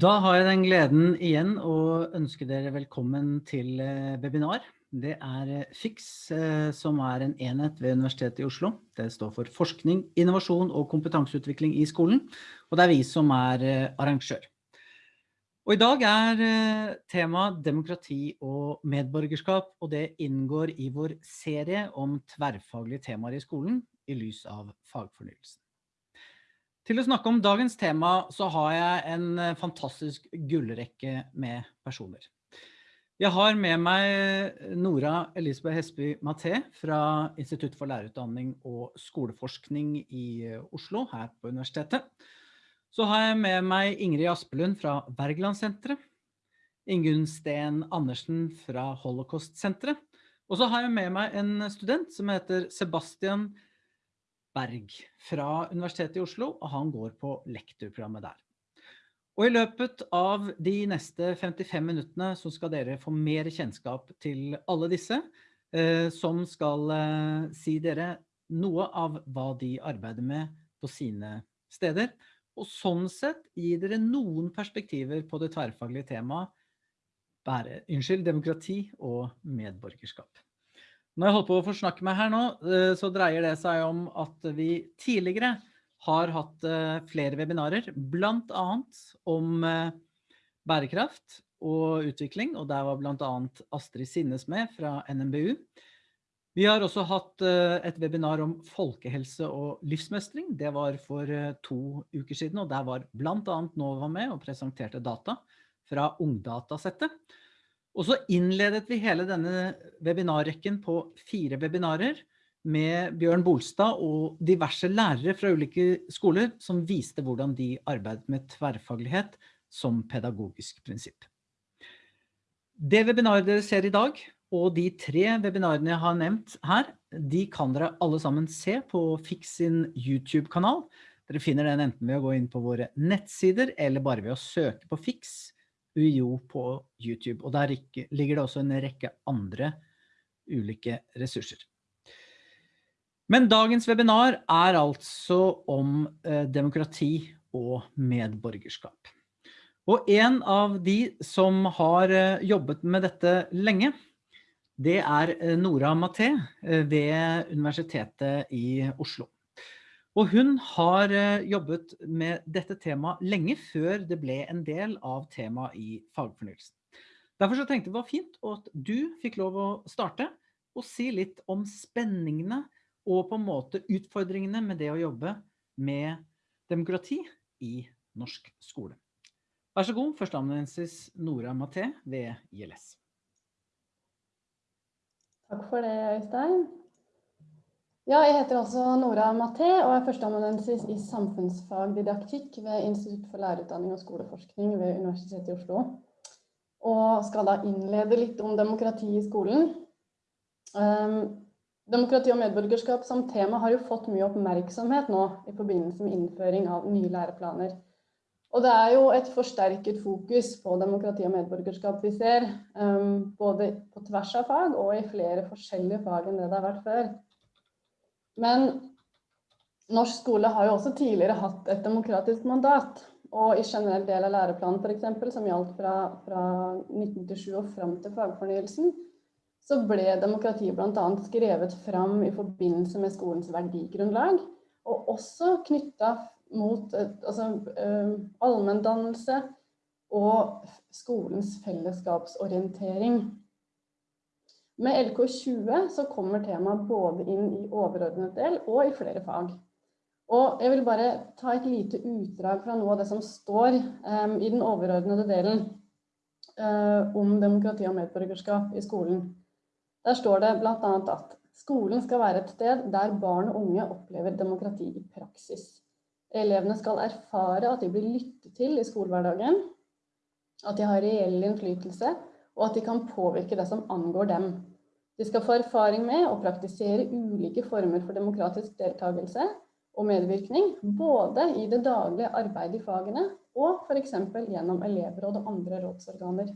Da har jeg den gleden igjen å ønske dere velkommen til eh, webinar. Det er eh, FIX, eh, som er en enhet ved Universitetet i Oslo. Det står for forskning, innovasjon og kompetanseutvikling i skolen, og det er vi som er arrangør. Og I dag er tema demokrati og medborgerskap, og det inngår i vår serie om tverrfaglige temaer i skolen i lys av fagfornyelsen. Til å snakke om dagens tema så har jeg en eh, fantastisk gullrekke med personer. Jeg har med meg Nora Elisabeth Hesby Maté fra Institutt for lærerutdanning og skoleforskning i eh, Oslo, her på universitetet. Så har jeg med meg Ingrid Aspelund fra Berglandsenteret, Ingunn Sten Andersen fra Holocaust-senteret, og så har jeg med meg en student som heter Sebastian Berg fra Universitetet i Oslo, og han går på lektorprogrammet der. Og i løpet av de neste 55 minuttene så skal dere få mer kjennskap til alle disse, eh, som skal eh, si dere noe av hva de arbeider med på sine steder, og sånn sett gi dere noen perspektiver på det tverrfaglige temaet, unnskyld, demokrati og medborgerskap. Når jeg holder på å forsnakke meg her nå, eh, så dreier det seg om at vi tidligere har hatt eh, flere webinarer, blant annet om eh, bærekraft og utvikling, og der var blant annet Astrid Sinnes med fra NMBU. Vi har også hatt et webinar om folkehelse og livsmestring. Det var for to uker siden, og der var blant annet Nova med og presenterte data fra Ungdatasettet. Og så innledet vi hele denne webinarrekken på fire webinarer med Bjørn Bolstad og diverse lærere fra ulike skoler som viste hvordan de arbeidet med tverrfaglighet som pedagogisk prinsipp. Det webinaret dere ser i dag, og de tre webinarene jeg har nevnt her, de kan dere alle sammen se på Fix sin YouTube-kanal. Dere finner den enten ved å gå inn på våre nettsider, eller bare ved å søke på Fix UiO på YouTube, og der ligger det også en rekke andre ulike ressurser. Men dagens webinar er altså om eh, demokrati og medborgerskap. Og en av de som har eh, jobbet med dette lenge, det er eh, Nora Maté ved Universitetet i Oslo. Og hun har eh, jobbet med dette temaet lenge før det ble en del av temaet i fagfornyelsen. Derfor så tenkte jeg det var fint at du fikk lov å starte og si litt om spenningene og på en måte utfordringene med det å jobbe med demokrati i norsk skole. Vær så god, førsteamanuensis Nora Maté ved ILS. Takk for det, Øystein. Ja, jeg heter altså Nora Maté og er førsteamanuensis i samfunnsfagdidaktikk ved Institutt for lærerutdanning og skoleforskning ved Universitetet i Oslo. Og skal da innlede litt om demokrati i skolen. Um, demokrati og medborgerskap som tema har jo fått mye oppmerksomhet nå i forbindelse med innføring av nye læreplaner. Og det er jo et forsterket fokus på demokrati og medborgerskap vi ser, um, både på tvers av fag og i flere forskjellige fag enn det det har vært før. Men norsk skole har jo også tidligere hatt et demokratisk mandat. Og i generell del av læreplanen f.eks., som gjaldt fra, fra 1997 og fram til fagfornyelsen, så ble demokrati bl.a. skrevet fram i forbindelse med skolens verdigrunnlag, og også knytta mot altså, uh, allmenndannelse og skolens fellesskapsorientering. Med LK20 så kommer temaet både inn i overordnet del og i flere fag. Og jeg vil bare ta et lite utdrag fra noe av det som står um, i den overordnede delen uh, om demokrati og medborgerskap i skolen. Der står det annet at skolen skal være et sted der barn og unge opplever demokrati i praksis. Elevene skal erfare at de blir lyttet til i skolehverdagen, at de har reell innflytelse, og at de kan påvirke det som angår dem. De skal få erfaring med å praktisere ulike former for demokratisk deltakelse og medvirkning, både i det daglige arbeidet i fagene og f.eks. gjennom elevråd og andre rådsorganer.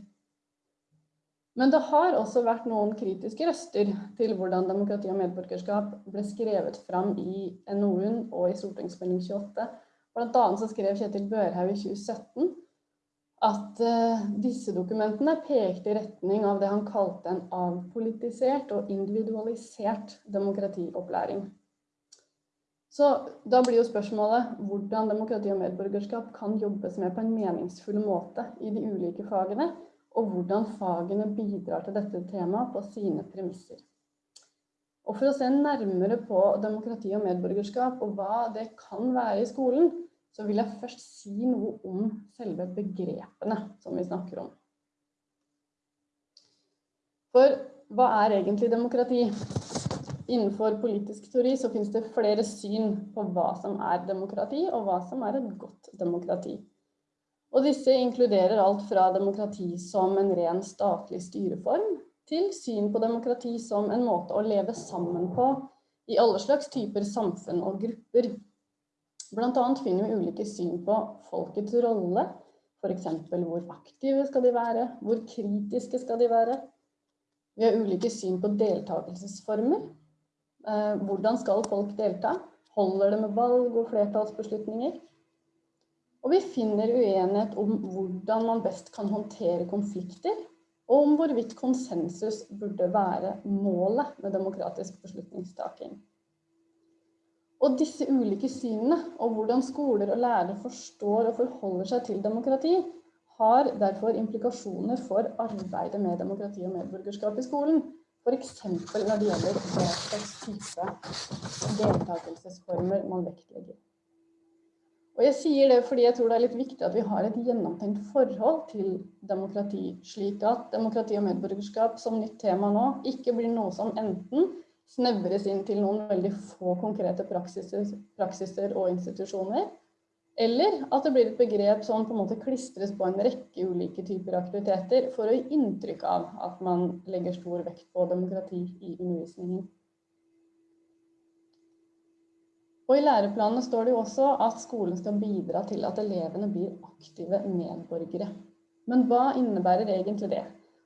Men det har også vært noen kritiske røster til hvordan demokrati og medborgerskap ble skrevet fram i NOU-en og i Stortingsmelding 28. Blant annet så skrev Kjetil Børhaug i 2017 at uh, disse dokumentene pekte i retning av det han kalte en avpolitisert og individualisert demokratiopplæring. Så da blir jo spørsmålet hvordan demokrati og medborgerskap kan jobbes med på en meningsfull måte i de ulike fagene, og hvordan fagene bidrar til dette temaet på sine premisser. Og for å se nærmere på demokrati og medborgerskap og hva det kan være i skolen, så vil jeg først si noe om selve begrepene som vi snakker om. For hva er egentlig demokrati? Innenfor politisk teori så finnes det flere syn på hva som er demokrati, og hva som er et godt demokrati. Og disse inkluderer alt fra demokrati som en ren statlig styreform, til syn på demokrati som en måte å leve sammen på i alle slags typer samfunn og grupper. Blant annet finner vi ulike syn på folkets rolle, f.eks. hvor aktive skal de være, hvor kritiske skal de være. Vi har ulike syn på deltakelsesformer. Eh, hvordan skal folk delta? Holder det med valg og flertallsbeslutninger? Og vi finner uenighet om hvordan man best kan håndtere konflikter, og om hvorvidt konsensus burde være målet med demokratisk beslutningstaking. Og disse ulike synene, og hvordan skoler og lærere forstår og forholder seg til demokrati, har derfor implikasjoner for arbeidet med demokrati og medborgerskap i skolen. F.eks. når det gjelder hva slags type deltakelsesformer man vektlegger. Og jeg sier det fordi jeg tror det er litt viktig at vi har et gjennomtenkt forhold til demokrati, slik at demokrati og medborgerskap som nytt tema nå ikke blir noe som enten snevres inn til noen veldig få konkrete praksiser, praksiser og institusjoner. Eller at det blir et begrep som på en måte klistres på en rekke ulike typer aktiviteter for å gi inntrykk av at man legger stor vekt på demokrati i undervisningen. Og I læreplanene står det jo også at skolen skal bidra til at elevene blir aktive medborgere. Men hva innebærer egentlig det?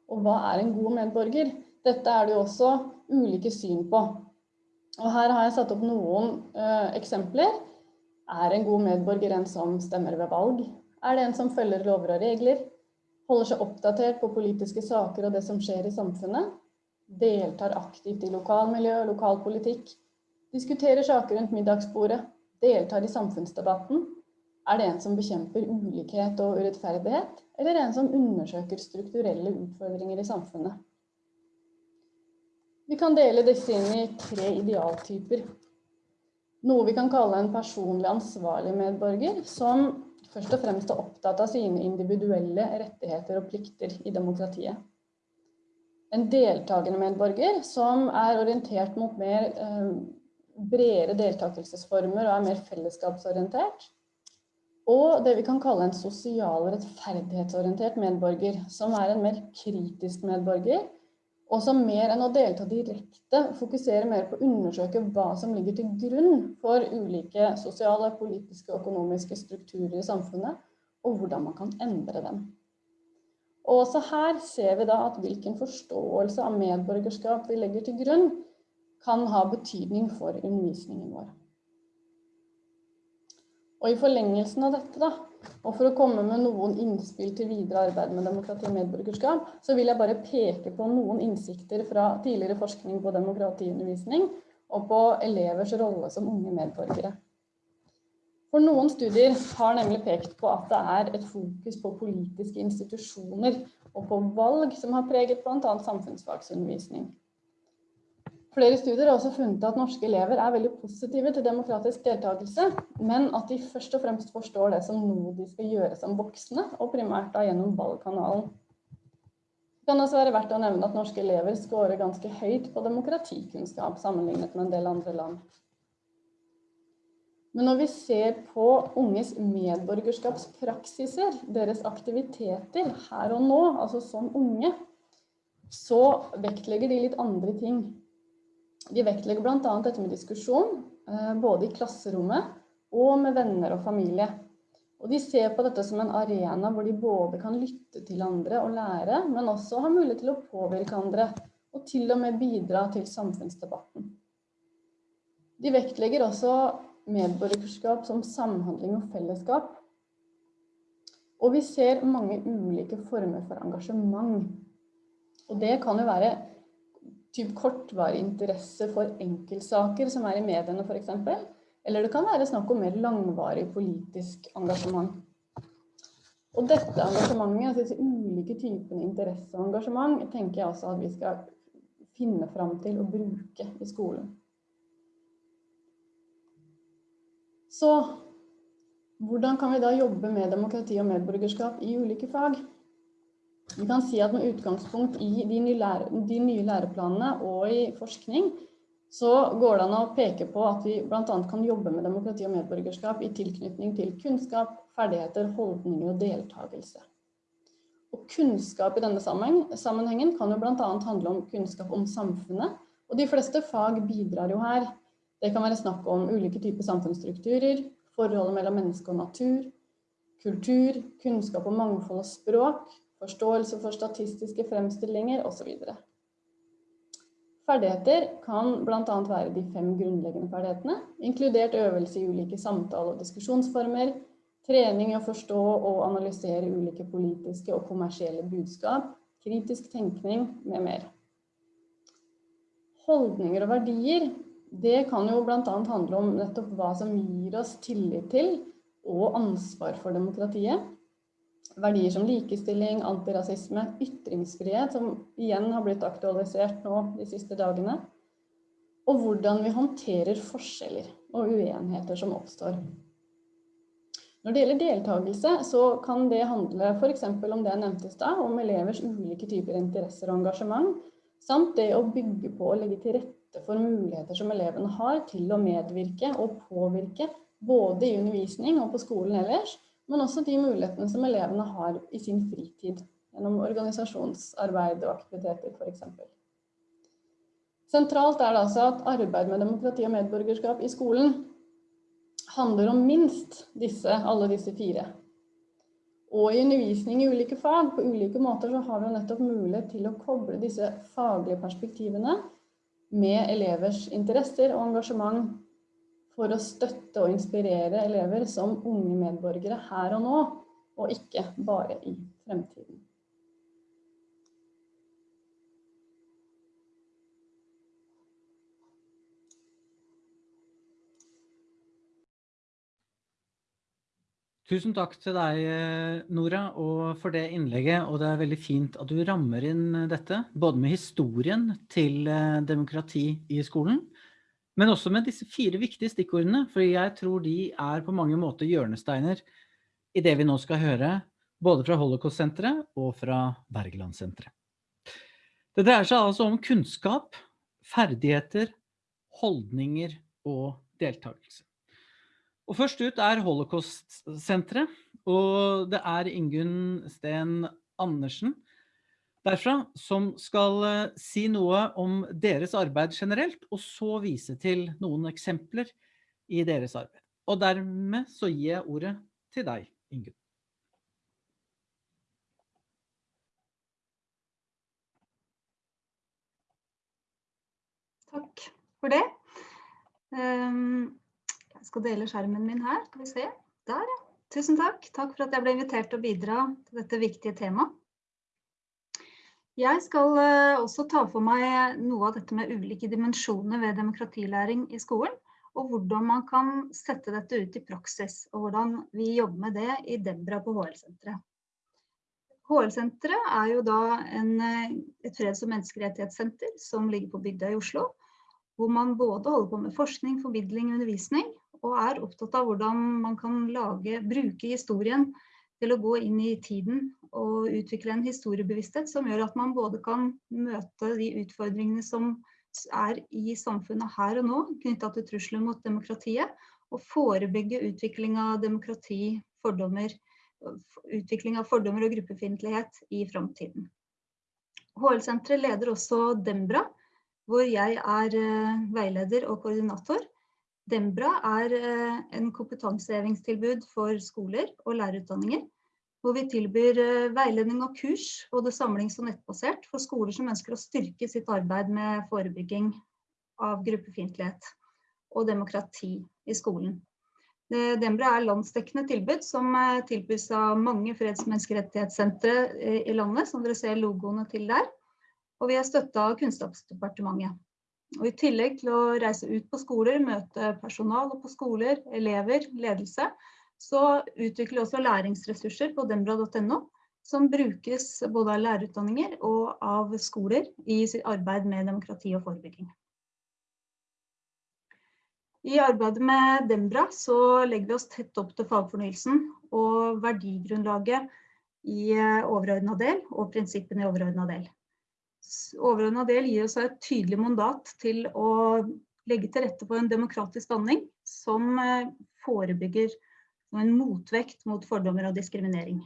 Og hva er en god medborger? Dette er det jo også ulike syn på. Og her har jeg satt opp noen uh, eksempler. Er en god medborger en som stemmer ved valg? Er det en som følger lover og regler? Holder seg oppdatert på politiske saker og det som skjer i samfunnet? Deltar aktivt i lokalmiljø og lokalpolitikk? Diskuterer saker rundt middagsbordet? Deltar i samfunnsdebatten? Er det en som bekjemper ulikhet og urettferdighet? Eller en som undersøker strukturelle utfordringer i samfunnet? Vi kan dele disse inn i tre idealtyper. Noe vi kan kalle en personlig ansvarlig medborger, som først og fremst er opptatt av sine individuelle rettigheter og plikter i demokratiet. En deltakende medborger som er orientert mot mer eh, bredere deltakelsesformer og er mer fellesskapsorientert. Og det vi kan kalle en sosial rettferdighetsorientert medborger, som er en mer kritisk medborger, og som mer enn å delta direkte fokuserer mer på å undersøke hva som ligger til grunn for ulike sosiale, politiske og økonomiske strukturer i samfunnet, og hvordan man kan endre dem. Og også her ser vi da at hvilken forståelse av medborgerskap vi legger til grunn, kan ha betydning for undervisningen vår. Og i forlengelsen av dette da, og for å komme med noen innspill til videre arbeid med demokrati og medborgerskap, så vil jeg bare peke på noen innsikter fra tidligere forskning på demokratiundervisning og på elevers rolle som unge medborgere. For noen studier har nemlig pekt på at det er et fokus på politiske institusjoner og på valg som har preget bl.a. samfunnsfagsundervisning. Flere studier har også funnet at norske elever er veldig positive til demokratisk deltakelse, men at de først og fremst forstår det som noe de skal gjøre som voksne, og primært da gjennom valgkanalen. Det kan også være verdt å nevne at norske elever scorer ganske høyt på demokratikunnskap sammenlignet med en del andre land. Men når vi ser på unges medborgerskapspraksiser, deres aktiviteter her og nå, altså som unge, så vektlegger de litt andre ting. De vektlegger bl.a. dette med diskusjon, eh, både i klasserommet og med venner og familie. Og de ser på dette som en arena hvor de både kan lytte til andre og lære, men også har mulighet til å påvirke andre, og til og med bidra til samfunnsdebatten. De vektlegger også medborgerskap som samhandling og fellesskap. Og vi ser mange ulike former for engasjement. Og det kan jo være typ kortvarig interesse for enkeltsaker som er i mediene f.eks. Eller det kan være snakk om mer langvarig politisk engasjement. Og dette engasjementet, altså disse ulike typene interesse og engasjement, tenker jeg også at vi skal finne fram til å bruke i skolen. Så hvordan kan vi da jobbe med demokrati og medborgerskap i ulike fag? Vi kan si at med utgangspunkt i de nye, lære, de nye læreplanene og i forskning, så går det an å peke på at vi bl.a. kan jobbe med demokrati og medborgerskap i tilknytning til kunnskap, ferdigheter, holdninger og deltakelse. Og kunnskap i denne sammenhengen kan jo bl.a. handle om kunnskap om samfunnet, og de fleste fag bidrar jo her. Det kan være snakk om ulike typer samfunnsstrukturer, forholdet mellom menneske og natur, kultur, kunnskap om mangfold og språk, forståelse for statistiske fremstillinger osv. Ferdigheter kan bl.a. være de fem grunnleggende ferdighetene, inkludert øvelse i ulike samtale- og diskusjonsformer, trening i å forstå og analysere ulike politiske og kommersielle budskap, kritisk tenkning med mer. Holdninger og verdier det kan jo bl.a. handle om nettopp hva som gir oss tillit til og ansvar for demokratiet. Verdier som likestilling, antirasisme, ytringsfrihet, som igjen har blitt aktualisert nå de siste dagene. Og hvordan vi håndterer forskjeller og uenigheter som oppstår. Når det gjelder deltakelse, så kan det handle f.eks. om det jeg nevnte i stad, om elevers ulike typer interesser og engasjement, samt det å bygge på og legge til rette for muligheter som elevene har til å medvirke og påvirke både i undervisning og på skolen ellers, men også de mulighetene som elevene har i sin fritid gjennom organisasjonsarbeid og aktiviteter f.eks. Sentralt er det altså at arbeid med demokrati og medborgerskap i skolen handler om minst disse, alle disse fire. Og i undervisning i ulike fag på ulike måter så har vi nettopp mulighet til å koble disse faglige perspektivene med elevers interesser og engasjement for å støtte og inspirere elever som unge medborgere her og nå, og ikke bare i fremtiden. Tusen takk til deg, Nora, og for det innlegget. Og det er veldig fint at du rammer inn dette, både med historien til eh, demokrati i skolen, men også med disse fire viktige stikkordene, for jeg tror de er på mange måter hjørnesteiner i det vi nå skal høre, både fra Holocaust-senteret og fra Bergeland-senteret. Det dreier seg altså om kunnskap, ferdigheter, holdninger og deltakelse. Og først ut er Holocaust-senteret, og det er Ingunn Sten Andersen derfra som skal eh, si noe om deres arbeid generelt, og så vise til noen eksempler i deres arbeid. Og dermed så gir jeg ordet til deg, Ingunn. Takk for det. Um, jeg skal dele skjermen min her, skal vi se. Der, ja. Tusen takk. Takk for at jeg ble invitert til å bidra til dette viktige temaet. Jeg skal eh, også ta for meg noe av dette med ulike dimensjoner ved demokratilæring i skolen, og hvordan man kan sette dette ut i praksis, og hvordan vi jobber med det i Debra på HL-senteret. HL-senteret er jo da en, eh, et freds- og menneskerettighetssenter som ligger på bygda i Oslo, hvor man både holder på med forskning, formidling og undervisning, og er opptatt av hvordan man kan lage, bruke historien til å gå inn i tiden og utvikle en historiebevissthet som gjør at man både kan møte de utfordringene som er i samfunnet her og nå knytta til trusler mot demokratiet, og forebygge utvikling av demokrati, fordommer, utvikling av fordommer og gruppefiendtlighet i framtiden. HL-senteret leder også Dembra, hvor jeg er eh, veileder og koordinator. Dembra er eh, en kompetansehevingstilbud for skoler og lærerutdanninger, hvor vi tilbyr eh, veiledning og kurs, både samlings- og nettbasert, for skoler som ønsker å styrke sitt arbeid med forebygging av gruppefiendtlighet og demokrati i skolen. Dembra er landsdekkende tilbud som tilbys av mange freds- og menneskerettighetssentre i landet, som dere ser logoene til der. Og vi er støtta av Kunnskapsdepartementet. Og I tillegg til å reise ut på skoler, møte personal på skoler, elever, ledelse, så utvikler vi også læringsressurser på dembra.no, som brukes både av lærerutdanninger og av skoler i sitt arbeid med demokrati og forebygging. I arbeidet med Dembra så legger vi oss tett opp til fagfornyelsen og verdigrunnlaget i overordna del og prinsippene i overordna del. Overordna del gir oss et tydelig mandat til å legge til rette for en demokratisk danning som forebygger en motvekt mot fordommer og diskriminering.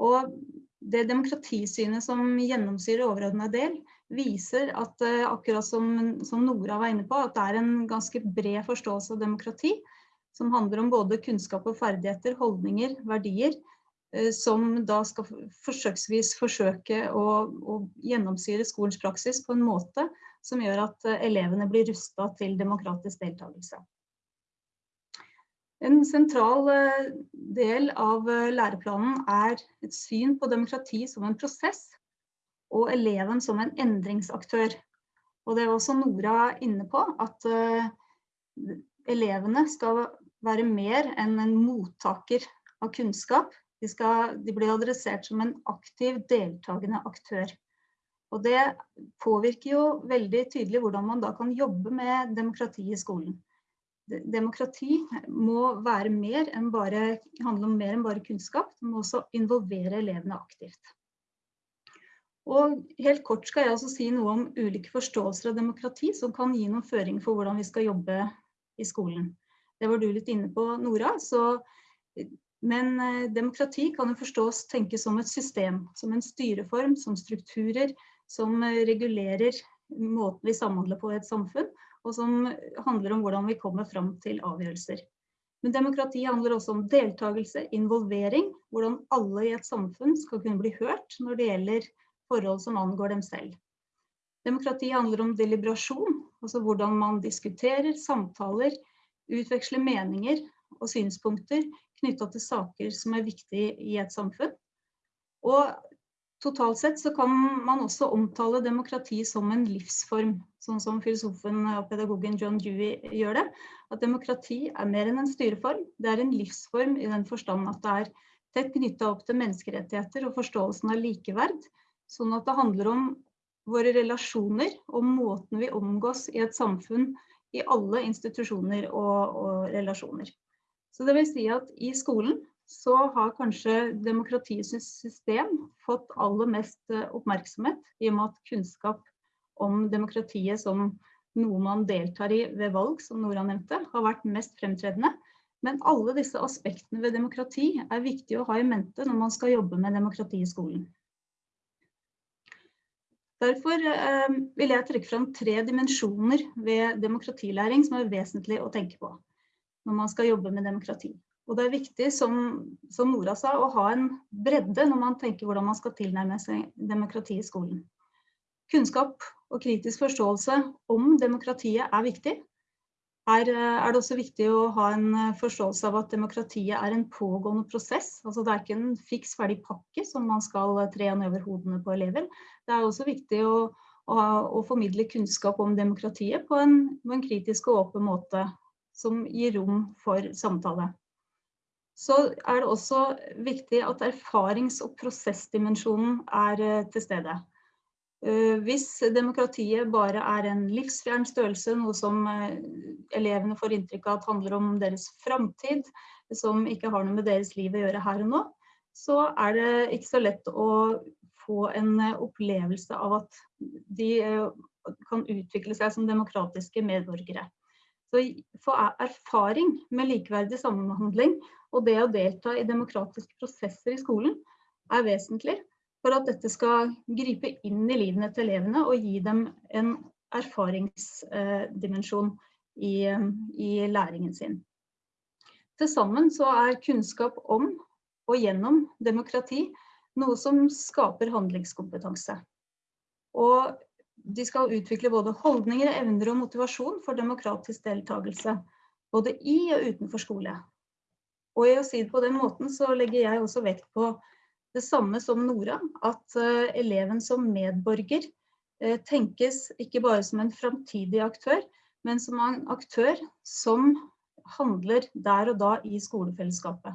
Og det demokratisynet som gjennomsyrer overordna del, viser at akkurat som, som Nora var inne på, at det er en ganske bred forståelse av demokrati, som handler om både kunnskap og ferdigheter, holdninger, verdier, som da skal forsøksvis forsøke å, å gjennomsyre skolens praksis på en måte som gjør at elevene blir rustet til demokratisk deltakelse. En sentral del av læreplanen er et syn på demokrati som en prosess, og eleven som en endringsaktør. Og det er også Nora inne på, at elevene skal være mer enn en mottaker av kunnskap. De, skal, de blir adressert som en aktiv, deltakende aktør. Og det påvirker jo veldig tydelig hvordan man da kan jobbe med demokrati i skolen demokrati må være mer enn bare, handle om mer enn bare kunnskap, det må også involvere elevene aktivt. Og helt kort skal jeg også si noe om ulike forståelser av demokrati som kan gi noen føringer for hvordan vi skal jobbe i skolen. Det var du litt inne på, Nora. Så, men demokrati kan jo forstås tenkes som et system, som en styreform, som strukturer, som regulerer måten vi samhandler på i et samfunn, og som handler om hvordan vi kommer fram til avgjørelser. Men demokrati handler også om deltakelse, involvering, hvordan alle i et samfunn skal kunne bli hørt når det gjelder forhold som angår dem selv. Demokrati handler om deliberasjon, altså hvordan man diskuterer, samtaler, utveksler meninger og synspunkter knyttet til saker som er viktige i et samfunn. Og Totalt sett så kan man også omtale demokrati som en livsform, sånn som filosofen og pedagogen John Dewey gjør det. At demokrati er mer enn en styreform, det er en livsform i den forstand at det er tett knyttet opp til menneskerettigheter og forståelsen av likeverd. Sånn at det handler om våre relasjoner og måten vi omgås i et samfunn i alle institusjoner og, og relasjoner. Så det vil si at i skolen så har kanskje demokratiets system fått aller mest eh, oppmerksomhet, i og med at kunnskap om demokratiet som noe man deltar i ved valg, som Nora nevnte, har vært mest fremtredende. Men alle disse aspektene ved demokrati er viktig å ha i mente når man skal jobbe med demokrati i skolen. Derfor eh, vil jeg trekke fram tre dimensjoner ved demokratilæring som er vesentlig å tenke på når man skal jobbe med demokrati. Og det er viktig, som, som, Nora sa, å ha en bredde når man tenker hvordan man skal tilnærme seg demokrati i skolen. Kunnskap og kritisk forståelse om demokratiet er viktig. Her er det også viktig å ha en forståelse av at demokratiet er en pågående prosess. Altså det er ikke en fiks ferdig pakke som man skal tre over hodene på elever. Det er også viktig å, å, å formidle kunnskap om demokratiet på en, på en kritisk og åpen måte som gir rom for samtale så er det også viktig at erfarings- og prosessdimensjonen er eh, til stede. Eh, hvis demokratiet bare er en livsfjern størrelse, noe som eh, elevene får inntrykk av at handler om deres framtid, som ikke har noe med deres liv å gjøre her og nå, så er det ikke så lett å få en opplevelse av at de kan utvikle seg som demokratiske medborgere. Så få erfaring med likeverdig samhandling og det å delta i demokratiske prosesser i skolen er vesentlig for at dette skal gripe inn i livene til elevene og gi dem en erfaringsdimensjon i, i læringen sin. Til sammen så er kunnskap om og gjennom demokrati noe som skaper handlingskompetanse. Og de skal utvikle både holdninger, evner og motivasjon for demokratisk deltakelse. både i og utenfor skole. Og i å si det på den måten, så legger jeg også vekt på det samme som Nora, at uh, eleven som medborger uh, tenkes ikke bare som en framtidig aktør, men som en aktør som handler der og da i skolefellesskapet.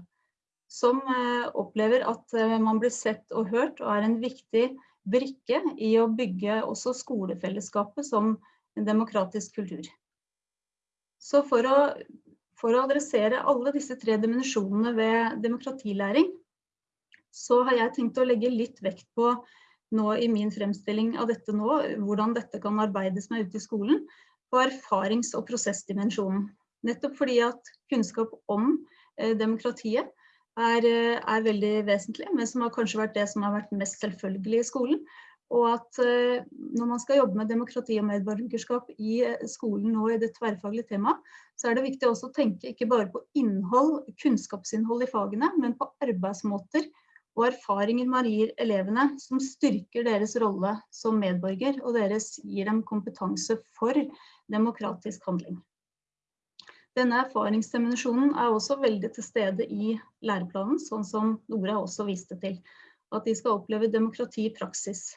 Som uh, opplever at man blir sett og hørt, og er en viktig brikke i å bygge også skolefellesskapet som en demokratisk kultur. Så for å, for å adressere alle disse tre dimensjonene ved demokratilæring, så har jeg tenkt å legge litt vekt på nå i min fremstilling av dette nå, hvordan dette kan arbeides med ute i skolen, på erfarings- og prosessdimensjonen. Nettopp fordi at kunnskap om eh, demokratiet er, eh, er, veldig vesentlig, men som har kanskje vært det som har vært mest selvfølgelig i skolen. Og at eh, når man skal jobbe med demokrati og medborgerskap i eh, skolen nå i det tverrfaglige temaet, så er det viktig også å tenke ikke bare på innhold, kunnskapsinnhold i fagene, men på arbeidsmåter og erfaringer man gir elevene som styrker deres rolle som medborger, og deres gir dem kompetanse for demokratisk handling. Denne erfaringsdimensjonen er også veldig til stede i læreplanen, sånn som Nora også viste til. At de skal oppleve demokrati i praksis.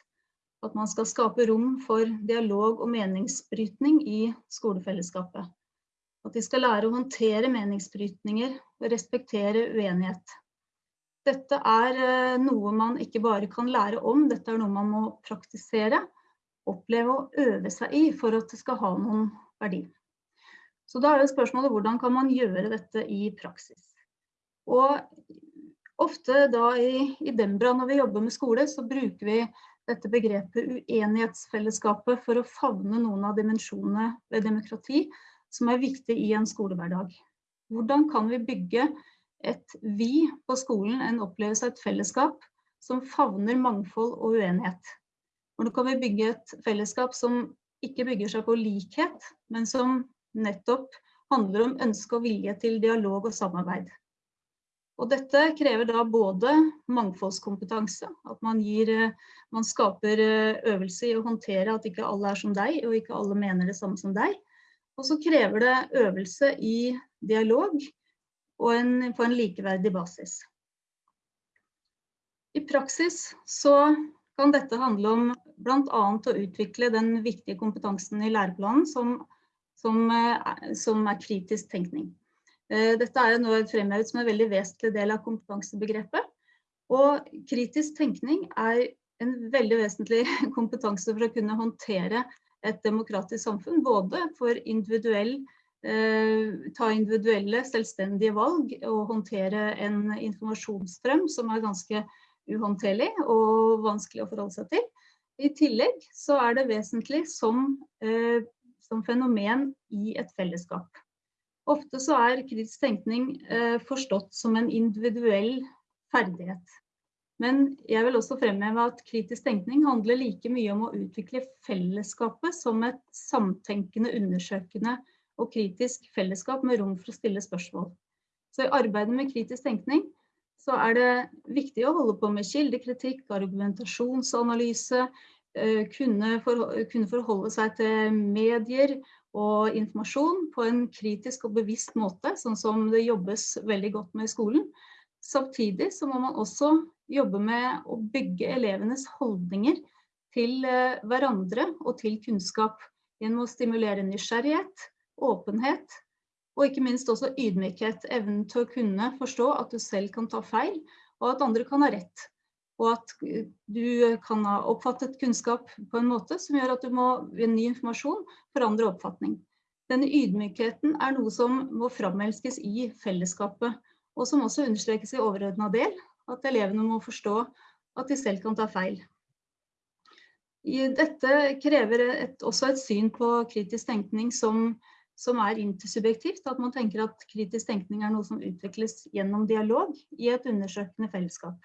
At man skal skape rom for dialog og meningsbrytning i skolefellesskapet. At de skal lære å håndtere meningsbrytninger og respektere uenighet. Dette er eh, noe man ikke bare kan lære om, dette er noe man må praktisere, oppleve og øve seg i for at det skal ha noen verdi. Så da er jo spørsmålet hvordan kan man gjøre dette i praksis? Og ofte da i, i Dembra når vi jobber med skole, så bruker vi dette begrepet uenighetsfellesskapet for å favne noen av dimensjonene ved demokrati som er viktig i en skolehverdag. Hvordan kan vi bygge et vi på skolen, en opplevelse av et fellesskap som favner mangfold og uenighet? Hvordan kan vi bygge et fellesskap som ikke bygger seg på likhet, men som nettopp handler om ønske og vilje til dialog og samarbeid? Og dette krever da både mangfoldskompetanse, at man, gir, eh, man skaper eh, øvelse i å håndtere at ikke alle er som deg, og ikke alle mener det samme som deg. Og så krever det øvelse i dialog en, på en likeverdig basis. I praksis så kan dette handle om bl.a. å utvikle den viktige kompetansen i læreplanen som, som, eh, som er kritisk tenkning. Eh, dette er nå fremhevet som en veldig vesentlig del av kompetansebegrepet. Og kritisk tenkning er en veldig vesentlig kompetanse for å kunne håndtere et demokratisk samfunn. Både for individuell, eh, ta individuelle, selvstendige valg og håndtere en informasjonsstrøm som er ganske uhåndterlig og vanskelig å forholde seg til. I tillegg så er det vesentlig som, som fenomen i et fellesskap. Ofte så er kritisk tenkning eh, forstått som en individuell ferdighet. Men jeg vil også fremheve at kritisk tenkning handler like mye om å utvikle fellesskapet som et samtenkende, undersøkende og kritisk fellesskap med rom for å stille spørsmål. Så i arbeidet med kritisk tenkning så er det viktig å holde på med kildekritikk, argumentasjonsanalyse, eh, kunne, forholde seg til medier og informasjon på en kritisk og bevisst måte, sånn som det jobbes veldig godt med i skolen. Samtidig så må man også jobbe med å bygge elevenes holdninger til eh, hverandre og til kunnskap gjennom å stimulere nysgjerrighet, åpenhet og ikke minst også ydmykhet. Evnen til å kunne forstå at du selv kan ta feil, og at andre kan ha rett og at du kan ha oppfattet kunnskap på en måte som gjør at du må ved ny informasjon forandre oppfatning. Denne ydmykheten er noe som må framelskes i fellesskapet, og som også understrekes i overordna del, at elevene må forstå at de selv kan ta feil. Dette krever et, også et syn på kritisk tenkning som, som er intersubjektivt, at man tenker at kritisk tenkning er noe som utvikles gjennom dialog i et undersøkende fellesskap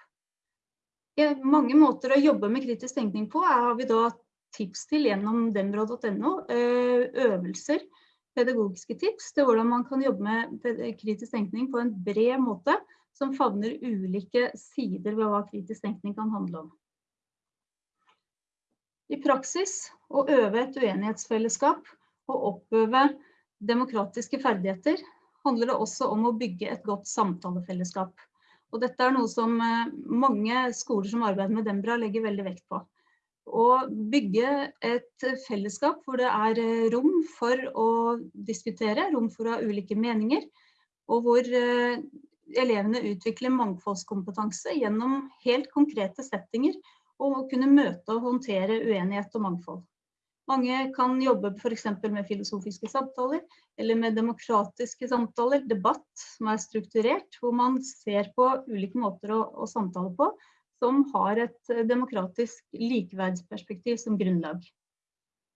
mange måter å jobbe med kritisk tenkning på har vi da tips til gjennom dembrod.no. Eh, øvelser, pedagogiske tips til hvordan man kan jobbe med kritisk tenkning på en bred måte som favner ulike sider ved hva kritisk tenkning kan handle om. I praksis å øve et uenighetsfellesskap og oppøve demokratiske ferdigheter handler det også om å bygge et godt samtalefellesskap. Og dette er noe som eh, mange skoler som arbeider med Dembra legger veldig vekt på. Å bygge et fellesskap hvor det er eh, rom for å diskutere, rom for å ha ulike meninger, og hvor eh, elevene utvikler mangfoldskompetanse gjennom helt konkrete settinger og å kunne møte og håndtere uenighet og mangfold. Mange kan jobbe f.eks. med filosofiske samtaler, eller med demokratiske samtaler, debatt som er strukturert, hvor man ser på ulike måter å, å samtale på, som har et demokratisk likeverdsperspektiv som grunnlag.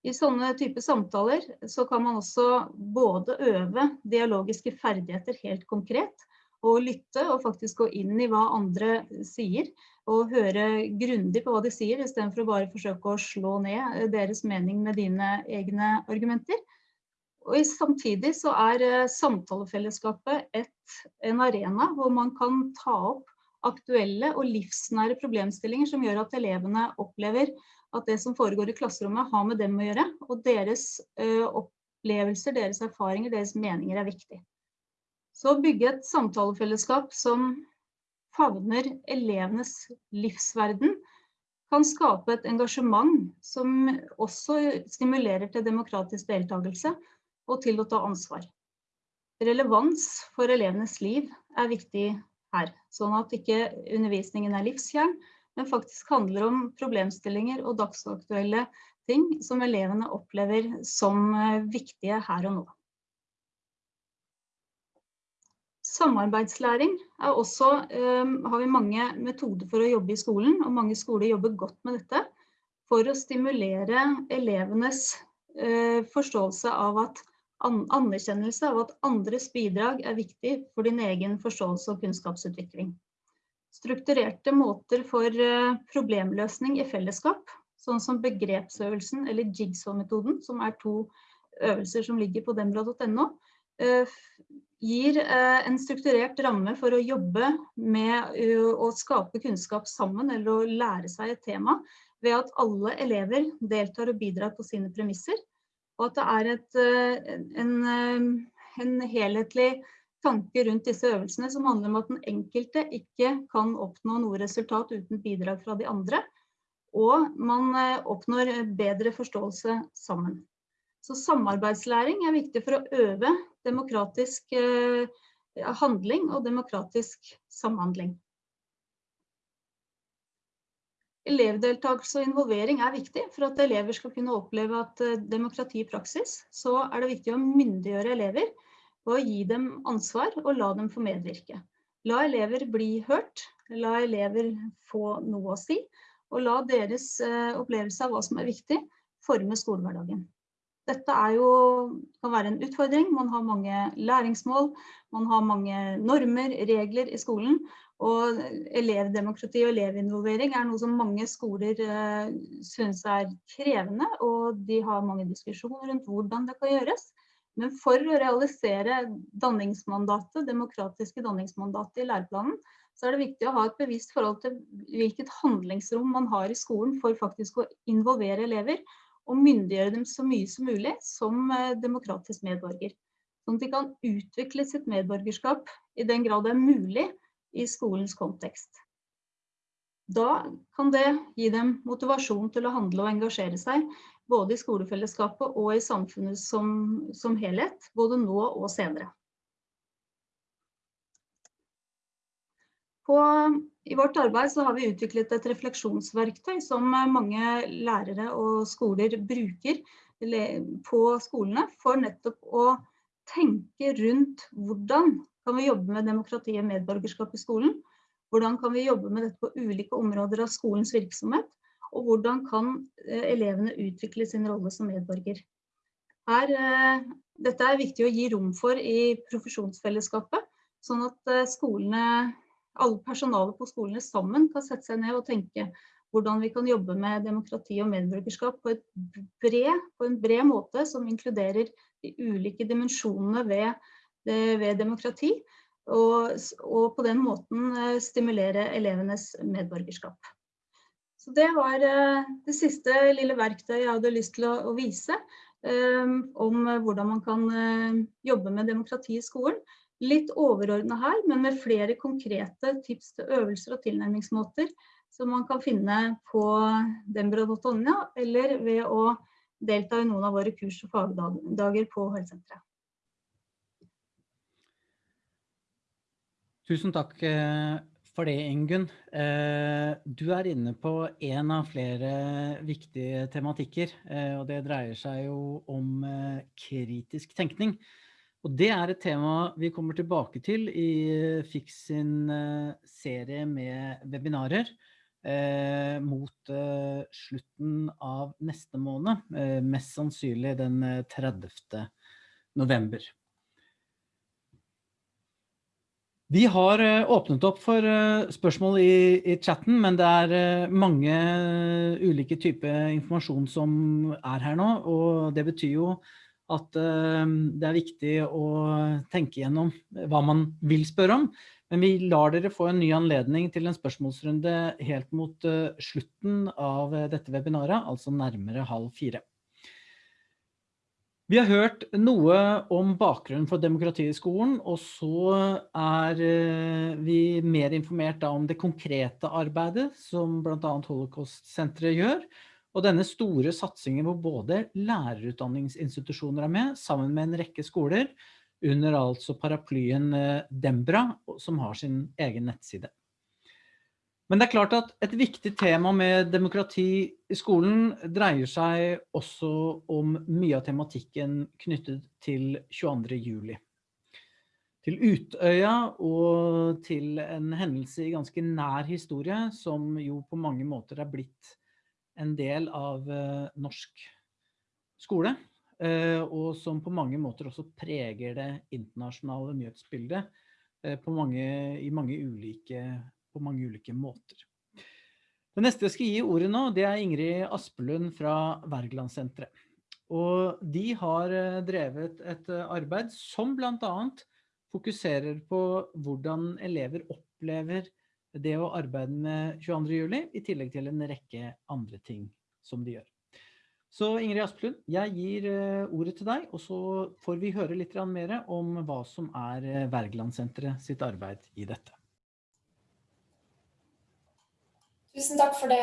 I sånne typer samtaler så kan man også både øve dialogiske ferdigheter helt konkret, og lytte og faktisk gå inn i hva andre sier, og høre grundig på hva de sier, istedenfor å bare forsøke å slå ned deres mening med dine egne argumenter. Og samtidig så er eh, samtalefellesskapet et, en arena hvor man kan ta opp aktuelle og livsnære problemstillinger som gjør at elevene opplever at det som foregår i klasserommet har med dem å gjøre, og deres ø, opplevelser, deres erfaringer, deres meninger er viktig. Så bygge et samtalefellesskap som favner elevenes livsverden, kan skape et engasjement som også stimulerer til demokratisk deltakelse og til å ta ansvar. Relevans for elevenes liv er viktig her, sånn at ikke undervisningen er livsfjern, men faktisk handler om problemstillinger og dagsaktuelle ting som elevene opplever som eh, viktige her og nå. Samarbeidslæring er også, um, har vi mange metoder for å jobbe i skolen, og mange skoler jobber godt med dette for å stimulere elevenes uh, forståelse av at an anerkjennelse av at andres bidrag er viktig for din egen forståelse og kunnskapsutvikling. Strukturerte måter for uh, problemløsning i fellesskap, sånn som begrepsøvelsen eller jigsaw-metoden, som er to øvelser som ligger på dembra.no, uh, gir eh, en strukturert ramme for å jobbe med å skape kunnskap sammen eller å lære seg et tema ved at alle elever deltar og bidrar på sine premisser. Og at det er et, eh, en, eh, en helhetlig tanke rundt disse øvelsene som handler om at den enkelte ikke kan oppnå noe resultat uten bidrag fra de andre. Og man oppnår bedre forståelse sammen. Så samarbeidslæring er viktig for å øve demokratisk eh, handling og demokratisk samhandling. Elevdeltakelse og involvering er viktig for at elever skal kunne oppleve at eh, demokrati i praksis, så er det viktig å myndiggjøre elever og gi dem ansvar og la dem få medvirke. La elever bli hørt, la elever få noe å si, og la deres eh, opplevelse av hva som er viktig, forme skolehverdagen. Dette er jo, kan være en utfordring. Man har mange læringsmål, man har mange normer, regler i skolen. Og elevdemokrati og elevinvolvering er noe som mange skoler uh, synes er krevende, og de har mange diskusjoner rundt hvordan det kan gjøres. Men for å realisere danningsmandatet, demokratiske danningsmandatet i læreplanen, så er det viktig å ha et bevisst forhold til hvilket handlingsrom man har i skolen for faktisk å involvere elever og myndiggjøre dem så mye som mulig som eh, demokratisk medborger. Sånn at de kan utvikle sitt medborgerskap i den grad det er mulig i skolens kontekst. Da kan det gi dem motivasjon til å handle og engasjere seg, både i skolefellesskapet og i samfunnet som, som helhet, både nå og senere. På, I vårt arbeid har vi utviklet et refleksjonsverktøy som mange lærere og skoler bruker på skolene for nettopp å tenke rundt hvordan kan vi jobbe med demokrati og medborgerskap i skolen. Hvordan kan vi jobbe med dette på ulike områder av skolens virksomhet. Og hvordan kan eh, elevene utvikle sin rolle som medborger. Her, eh, dette er viktig å gi rom for i profesjonsfellesskapet, sånn at eh, skolene alle personalet på skolene sammen kan sette seg ned og tenke hvordan vi kan jobbe med demokrati og medborgerskap på, bred, på en bred måte som inkluderer de ulike dimensjonene ved, ved demokrati. Og, og, på den måten eh, stimulere elevenes medborgerskap. Så Det var eh, det siste lille verktøyet jeg hadde lyst til å, å vise um, om hvordan man kan jobbe med demokrati i skolen. Litt overordnet her, men med flere konkrete tips til øvelser og tilnærmingsmåter som man kan finne på dembra.no, eller ved å delta i noen av våre kurs og fagdager på helsesenteret. Tusen takk eh, for det, Ingunn. Eh, du er inne på en av flere viktige tematikker, eh, og det dreier seg jo om kritisk tenkning. Og det er et tema vi kommer tilbake til i FIX sin serie med webinarer eh, mot eh, slutten av neste måned, eh, mest sannsynlig den 30. november. Vi har åpnet opp for spørsmål i, i chatten, men det er mange ulike typer informasjon som er her nå, og det betyr jo at det er viktig å tenke gjennom hva man vil spørre om. Men vi lar dere få en ny anledning til en spørsmålsrunde helt mot slutten av dette webinaret, altså nærmere halv fire. Vi har hørt noe om bakgrunnen for demokrati i skolen, og så er vi mer informert om det konkrete arbeidet som blant annet Holocaust-senteret gjør, og denne store satsingen hvor både lærerutdanningsinstitusjoner er med, sammen med en rekke skoler, under altså paraplyen eh, Dembra, som har sin egen nettside. Men det er klart at et viktig tema med demokrati i skolen dreier seg også om mye av tematikken knyttet til 22. juli. Til Utøya og til en hendelse i ganske nær historie som jo på mange måter er blitt en del av eh, norsk skole. Eh, og som på mange måter også preger det internasjonale nyhetsbildet eh, på mange, i mange ulike, på mange ulike måter. Det neste jeg skal gi ordet nå, det er Ingrid Aspelund fra Wergelandsenteret. Og de har drevet et arbeid som blant annet fokuserer på hvordan elever opplever det å arbeide med 22. juli, i tillegg til en rekke andre ting som de gjør. Så Ingrid Asplund, jeg gir uh, ordet til deg, og så får vi høre litt mer om hva som er uh, Wergelandsenteret sitt arbeid i dette. Tusen takk for det,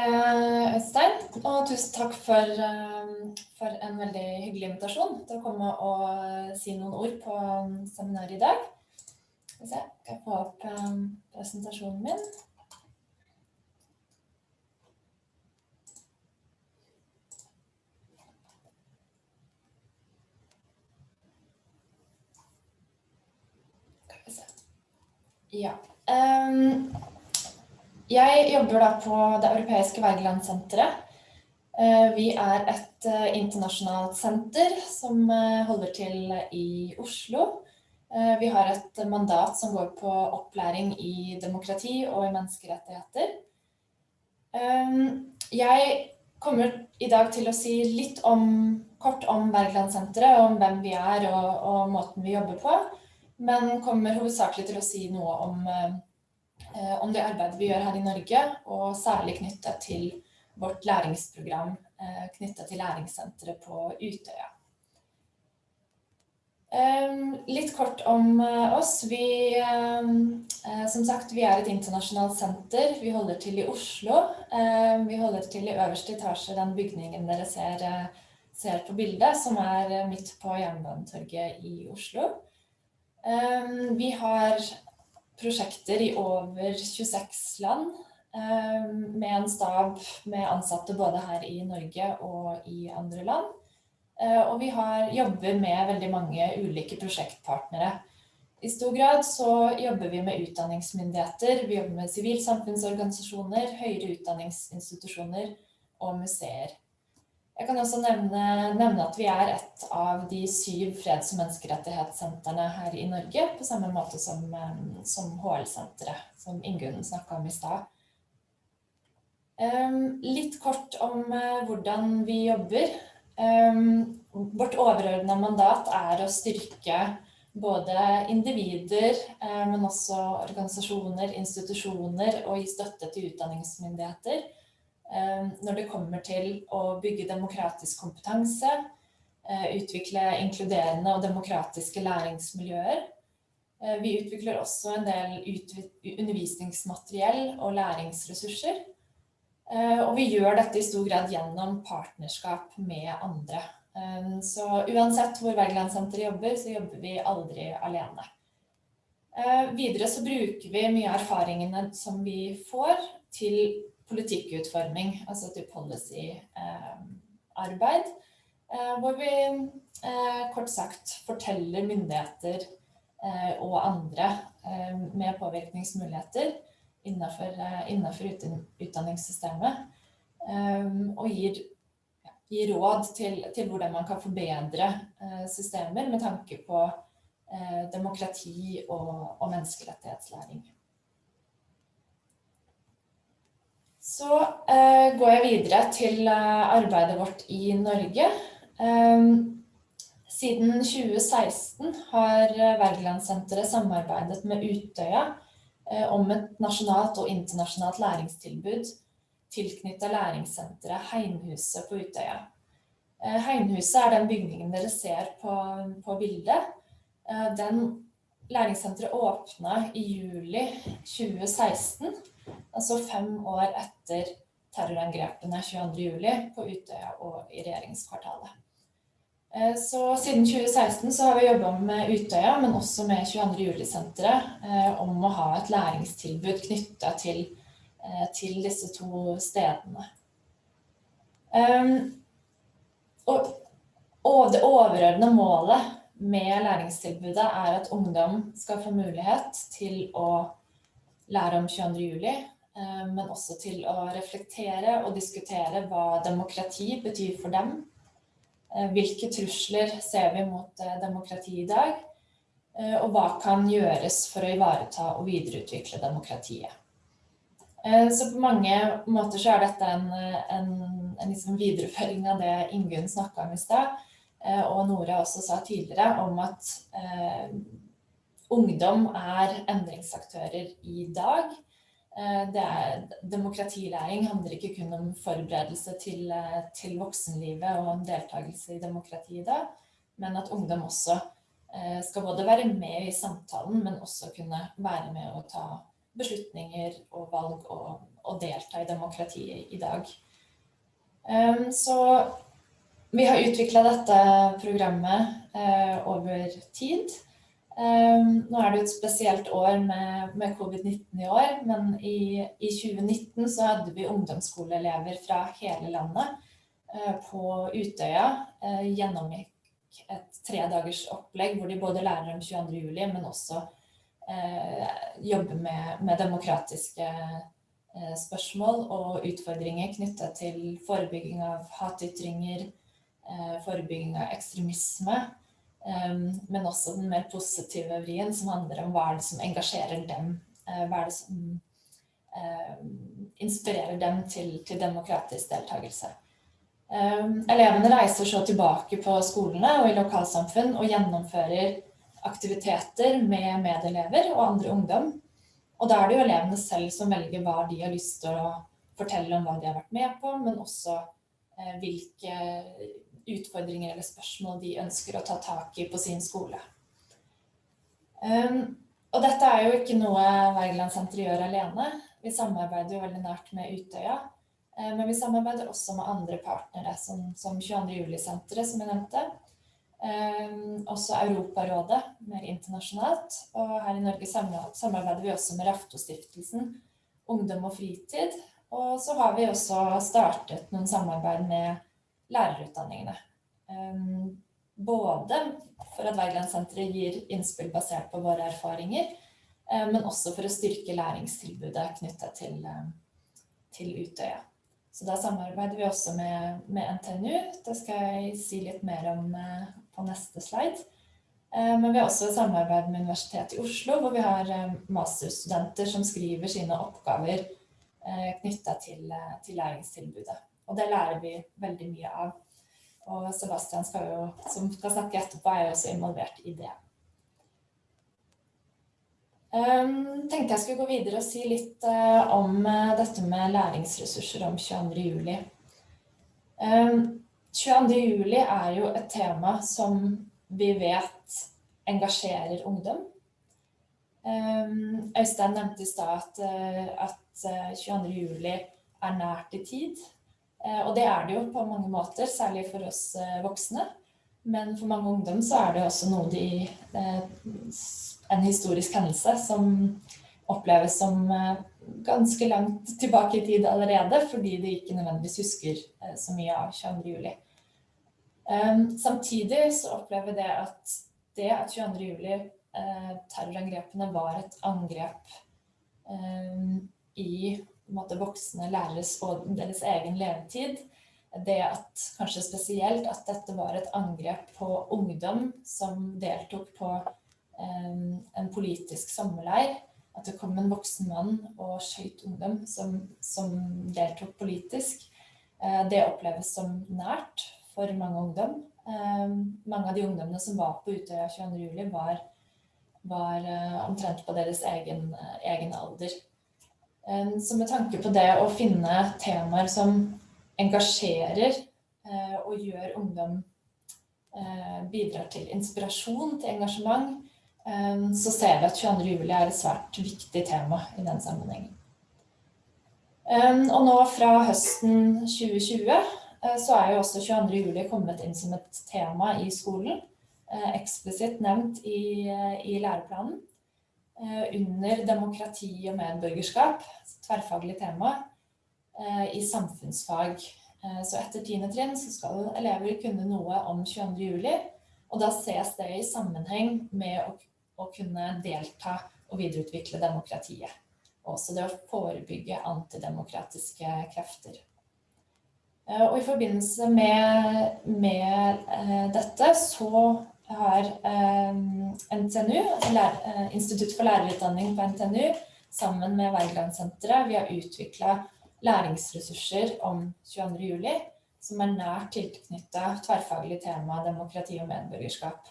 Øystein, og tusen takk for, uh, for, en veldig hyggelig invitasjon til å komme og si noen ord på seminaret i dag. Skal vi se, kan jeg få opp presentasjonen min? Ja. Um, jeg jobber da på det europeiske Wergelandsenteret. Uh, vi er et uh, internasjonalt senter som uh, holder til i Oslo. Vi har et mandat som går på opplæring i demokrati og i menneskerettigheter. Um, jeg kommer i dag til å si litt om, kort om Berglandsenteret, om hvem vi er og, og måten vi jobber på men kommer hovedsakelig til å si noe om, eh, om det arbeidet vi gjør her i Norge, og særlig knyttet til vårt læringsprogram eh, knyttet til læringssenteret på Utøya. Um, litt kort om uh, oss. Vi, um, uh, som sagt, vi er et internasjonalt senter. Vi holder til i Oslo. Uh, vi holder til i øverste etasje, den bygningen dere ser, ser på bildet, som er midt på Jernbanetorget i Oslo. Ehm, vi har prosjekter i over 26 land ehm, med en stab med ansatte både her i Norge og i andre land. Eh, og vi har, jobber med veldig mange ulike prosjektpartnere. I stor grad så jobber vi med utdanningsmyndigheter, vi jobber med sivilsamfunnsorganisasjoner, høyere utdanningsinstitusjoner og museer. Jeg kan også nevne, nevne, at vi er et av de syv freds- og menneskerettighetssentrene her i Norge, på samme måte som, som HL-senteret, som Ingunn snakket om i stad. Um, litt kort om hvordan vi jobber. Um, vårt overordnede mandat er å styrke både individer, uh, men også organisasjoner, institusjoner og gi støtte til utdanningsmyndigheter Eh, når det kommer til å bygge demokratisk kompetanse, eh, utvikle inkluderende og demokratiske læringsmiljøer, Eh, vi utvikler også en del undervisningsmateriell og læringsressurser. Eh, og vi gjør dette i stor grad gjennom partnerskap med andre. Eh, så uansett hvor Wergelandsenteret jobber, så jobber vi aldri alene. Videre så bruker vi mye av erfaringene som vi får til politikkutforming, altså til policy-arbeid. Hvor vi kort sagt forteller myndigheter Eh, og andre eh, med påvirkningsmuligheter innenfor, eh, innenfor utdanningssystemet. Og gir, gir råd til, til, hvordan man kan forbedre systemer med tanke på demokrati og, og menneskerettighetslæring. Så uh, går jeg videre til arbeidet vårt i Norge. Um, siden 2016 har Vergelandssenteret samarbeidet med Utøya eh, om et nasjonalt og internasjonalt læringstilbud tilknyttet læringssenteret Heimhuset på Utøya. Eh, Heimhuset er den bygningen dere ser på, på bildet. Den læringssenteret åpna i juli 2016, altså fem år etter terrorangrepene 22. juli på Utøya og i regjeringskvartalet. Eh, så siden 2016 så har vi jobbet med Utøya, men også med 22. juli-senteret, eh, om å ha et læringstilbud knyttet til, eh, til disse to stedene. Og det overordnede målet med læringstilbudet er at ungdom skal få mulighet til å lære om 22. juli, men også til å reflektere og diskutere hva demokrati betyr for dem hvilke trusler ser vi mot eh, demokrati i dag? Eh, og hva kan gjøres for å ivareta og videreutvikle demokratiet? Så på mange måter så er dette en, en, en liksom videreføring av det Ingunn snakka om i stad, og Nora også sa tidligere, om at eh, ungdom er endringsaktører i dag. Eh, er, demokratilæring handler ikke kun om forberedelse til, eh, til voksenlivet og en deltakelse i demokratiet da, men at ungdom også eh, skal både være med i samtalen, men også kunne være med å ta beslutninger og valg og, og delta i demokratiet i dag. Så vi har utvikla dette programmet over tid. Um, nå er det jo et spesielt år med, med covid-19 i år, men i, i, 2019 så hadde vi ungdomsskoleelever fra hele landet uh, på Utøya. Uh, gjennomgikk et tredagers opplegg hvor de både lærer om 22. juli, men også uh, jobber med, med demokratiske spørsmål og utfordringer knyttet til forebygging av hatytringer, forebygging av ekstremisme. Um, men også den mer positive vrien som handler om hva er det som engasjerer dem. Uh, hva er det som uh, inspirerer dem til, til demokratisk deltakelse. Um, elevene reiser så tilbake på skolene og i lokalsamfunn og gjennomfører aktiviteter med medelever og andre ungdom. Og da er det jo elevene selv som velger hva de har lyst til å fortelle om hva de har vært med på, men også uh, hvilke utfordringer eller spørsmål de ønsker å ta tak i på sin skole. Um, og dette er jo ikke noe Wergelandsenteret gjør alene. Vi samarbeider jo veldig nært med Utøya. Uh, men vi samarbeider også med andre partnere, som, som 22. juli-senteret, som jeg nevnte. Um, også Europarådet, mer internasjonalt. Og her i Norge samarbeider vi også med Raftostiftelsen, Ungdom og fritid. Og så har vi også startet noen samarbeid med lærerutdanningene. Ehm, både for at Wergelandsenteret gir innspill basert på våre erfaringer, eh, men også for å styrke læringstilbudet knyttet til, eh, til Utøya. Så da samarbeider vi også med, med, NTNU. Det skal jeg si litt mer om eh, på neste slide. Men vi har også samarbeid med Universitetet i Oslo, hvor vi har masterstudenter som skriver sine oppgaver knyttet til, til læringstilbudet. Og det lærer vi veldig mye av. Og Sebastian skal jo, som skal snakke etterpå, er jo også involvert i det. Um, tenkte jeg skulle gå videre og si litt uh, om uh, dette med læringsressurser om 22. juli. Um, 22. juli er jo et tema som vi vet engasjerer ungdom. Øystein nevnte i stad at, at 22. juli er nært i tid. Og det er det jo på mange måter, særlig for oss voksne. Men for mange ungdom så er det også noe de En historisk hendelse som oppleves som ganske langt tilbake i tid allerede, fordi de ikke nødvendigvis husker så mye av 22. juli. Samtidig så opplever det at det at 22. juli terrorangrepene var et angrep i måte, voksne læreres og deres egen levetid. Det at kanskje spesielt at dette var et angrep på ungdom som deltok på en politisk sommerleir. At det kom en voksen mann og skjøt ungdom som, som deltok politisk. Det oppleves som nært for mange ungdom. Mange av de ungdommene som var på Utøya 22. juli var, var omtrent på deres egen, egen alder. Så med tanke på det å finne temaer som engasjerer og gjør ungdom bidrar til inspirasjon, til engasjement, så ser vi at 22. juli er et svært viktig tema i den sammenhengen. Og nå fra høsten 2020 så er jo også 22. juli kommet inn som et tema i skolen, eksplisitt nevnt i, i læreplanen. Under demokrati og medborgerskap, tverrfaglig tema, i samfunnsfag. Så etter 10. trinn så skal elever kunne noe om 22. juli, og da ses det i sammenheng med å, å kunne delta og videreutvikle demokratiet. Også det å forebygge antidemokratiske krefter. Og i forbindelse med, med dette så har NTNU, Institutt for lærerutdanning på NTNU, sammen med Wergelandsenteret, vi har utviklet læringsressurser om 22. juli, som er nært tilknyttet tverrfaglig tema demokrati og medborgerskap.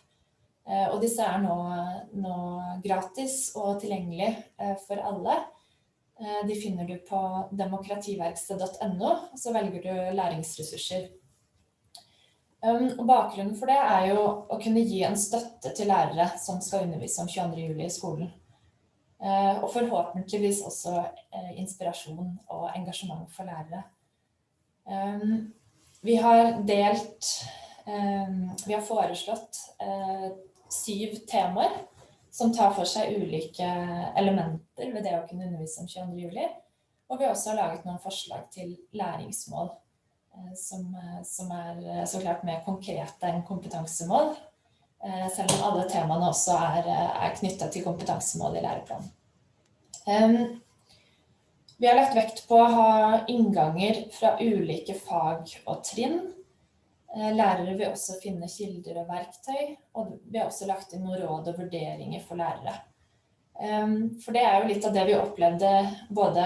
Og disse er nå, nå gratis og tilgjengelig for alle. De finner du på demokrativerksted.no, så velger du læringsressurser. Og bakgrunnen for det er jo å kunne gi en støtte til lærere som skal undervise om 22. juli i skolen. Og forhåpentligvis også inspirasjon og engasjement for lærere. Vi har delt, vi har foreslått syv temaer som tar for seg ulike elementer ved det å kunne undervise om 22. juli. Og vi har også laget noen forslag til læringsmål, som, som er så klart mer konkrete enn kompetansemål. Selv om alle temaene også er, er knyttet til kompetansemål i læreplanen. Vi har lagt vekt på å ha innganger fra ulike fag og trinn, Lærere vil også finne kilder og verktøy, og vi har også lagt inn noen råd og vurderinger for lærere. For det er jo litt av det vi opplevde, både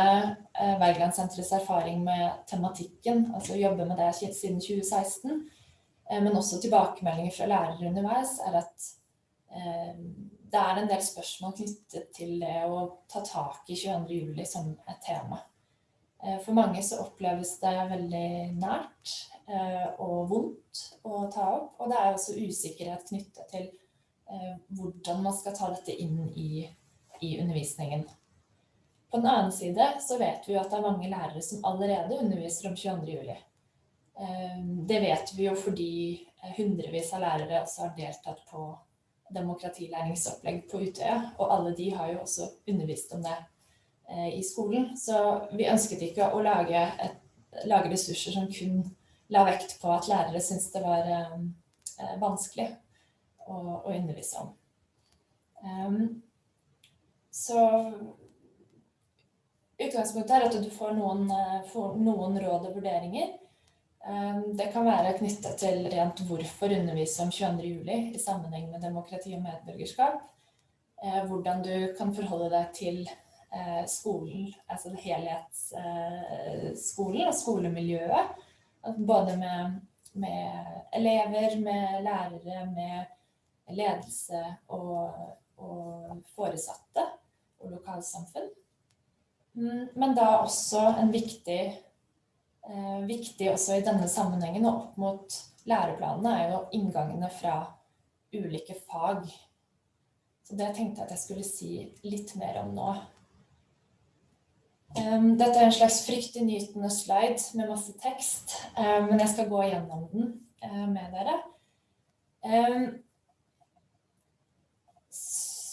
Wergelandsenterets erfaring med tematikken, altså å jobbe med det siden 2016, men også tilbakemeldinger fra lærere underveis, er at det er en del spørsmål knyttet til det å ta tak i 22. juli som et tema. For mange så oppleves det veldig nært, og vondt å ta opp, og det er også usikkerhet knyttet til hvordan man skal ta dette inn i, i undervisningen. På den annen side så vet vi at det er mange lærere som allerede underviser om 22. juli. Det vet vi jo fordi hundrevis av lærere også har deltatt på demokratilæringsopplegg på Utøya, og alle de har jo også undervist om det i skolen. Så vi ønsket ikke å lage, et, lage ressurser som kun la vekt på at lærere syntes det var eh, vanskelig å, å, undervise om. Så utgangspunktet er at du får noen, får noen råd og vurderinger. Um, det kan være knyttet til rent hvorfor undervise om 22. juli i sammenheng med demokrati og medborgerskap. Uh, hvordan du kan forholde deg til uh, skolen, altså helhetsskolen og skolemiljøet både med, med, elever, med lærere, med ledelse og, og foresatte og lokalsamfunn. Mm, men da også en viktig, eh, viktig også i denne sammenhengen og opp mot læreplanene er jo inngangene fra ulike fag. Så det tenkte jeg at jeg skulle si litt mer om nå. Dette er en slags fryktinngytende slide med masse tekst, um, men jeg skal gå gjennom den uh, med dere.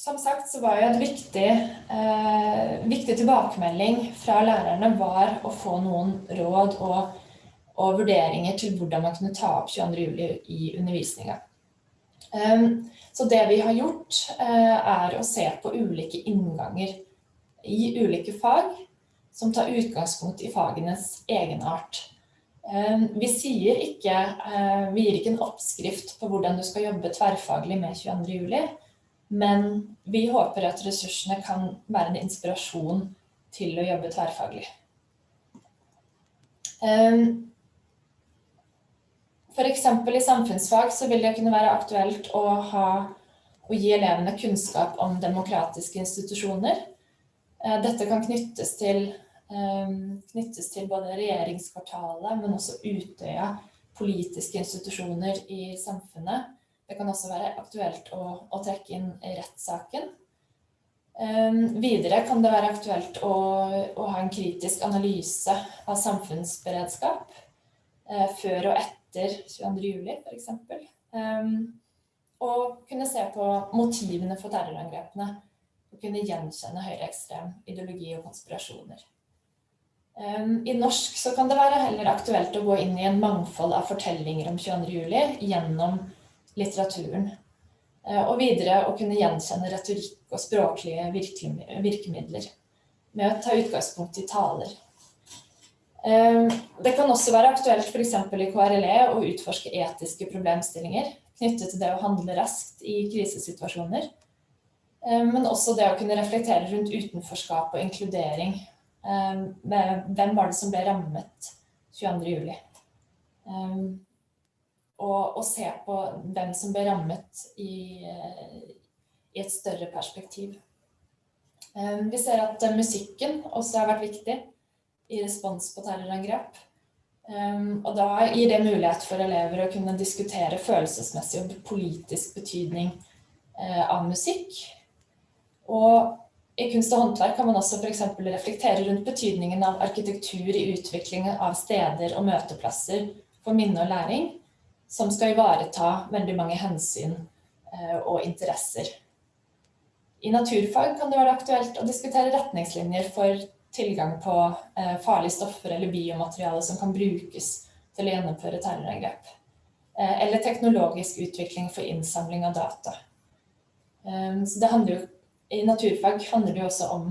Um, som sagt så var jo et viktig, eh, viktig tilbakemelding fra lærerne var å få noen råd og, og vurderinger til hvordan man kunne ta opp 22. juli i undervisninga. Så det vi har gjort, eh, er å se på ulike innganger i ulike fag som tar utgangspunkt i fagenes egenart. Um, vi, ikke, eh, vi gir ikke en oppskrift på hvordan du skal jobbe tverrfaglig med 22. juli, men vi håper at ressursene kan være en inspirasjon til å jobbe tverrfaglig. Eh, for eksempel i samfunnsfag så vil det kunne være aktuelt å, ha, å gi elevene kunnskap om demokratiske institusjoner. Dette kan knyttes til Ehm, knyttes til både regjeringskvartalet, men også Utøya, politiske institusjoner i samfunnet. Det kan også være aktuelt å, å trekke inn rettssaken. Um, videre kan det være aktuelt å, å ha en kritisk analyse av samfunnsberedskap uh, før og etter 22.07. f.eks. Um, og kunne se på motivene for terrorangrepene. Og kunne gjenkjenne høyreekstrem ideologi og konspirasjoner. I norsk så kan det være heller aktuelt å gå inn i en mangfold av fortellinger om 22. juli gjennom litteraturen. Eh, og videre å kunne gjenkjenne retorikk og språklige virkemidler med å ta utgangspunkt i taler. Det kan også være aktuelt f.eks. i KRLE å utforske etiske problemstillinger knyttet til det å handle raskt i krisesituasjoner, men også det å kunne reflektere rundt utenforskap og inkludering hvem var det som ble rammet 22. juli? Og, og, se på hvem som ble rammet i, i et større perspektiv. Um, vi ser at musikken også har vært viktig i respons på terrorangrep. og da gir det mulighet for elever å kunne diskutere følelsesmessig og politisk betydning av musikk. Og i kunst og håndverk kan man også f.eks. reflektere rundt betydningen av arkitektur i utviklingen av steder og møteplasser for minne og læring, som skal ivareta veldig mange hensyn eh, og interesser. I naturfag kan det være aktuelt å diskutere retningslinjer for tilgang på eh, farlige stoffer eller biomateriale som kan brukes til å gjennomføre terrorangrep. Eh, eller teknologisk utvikling for innsamling av data. Så handler i naturfag handler det jo også om,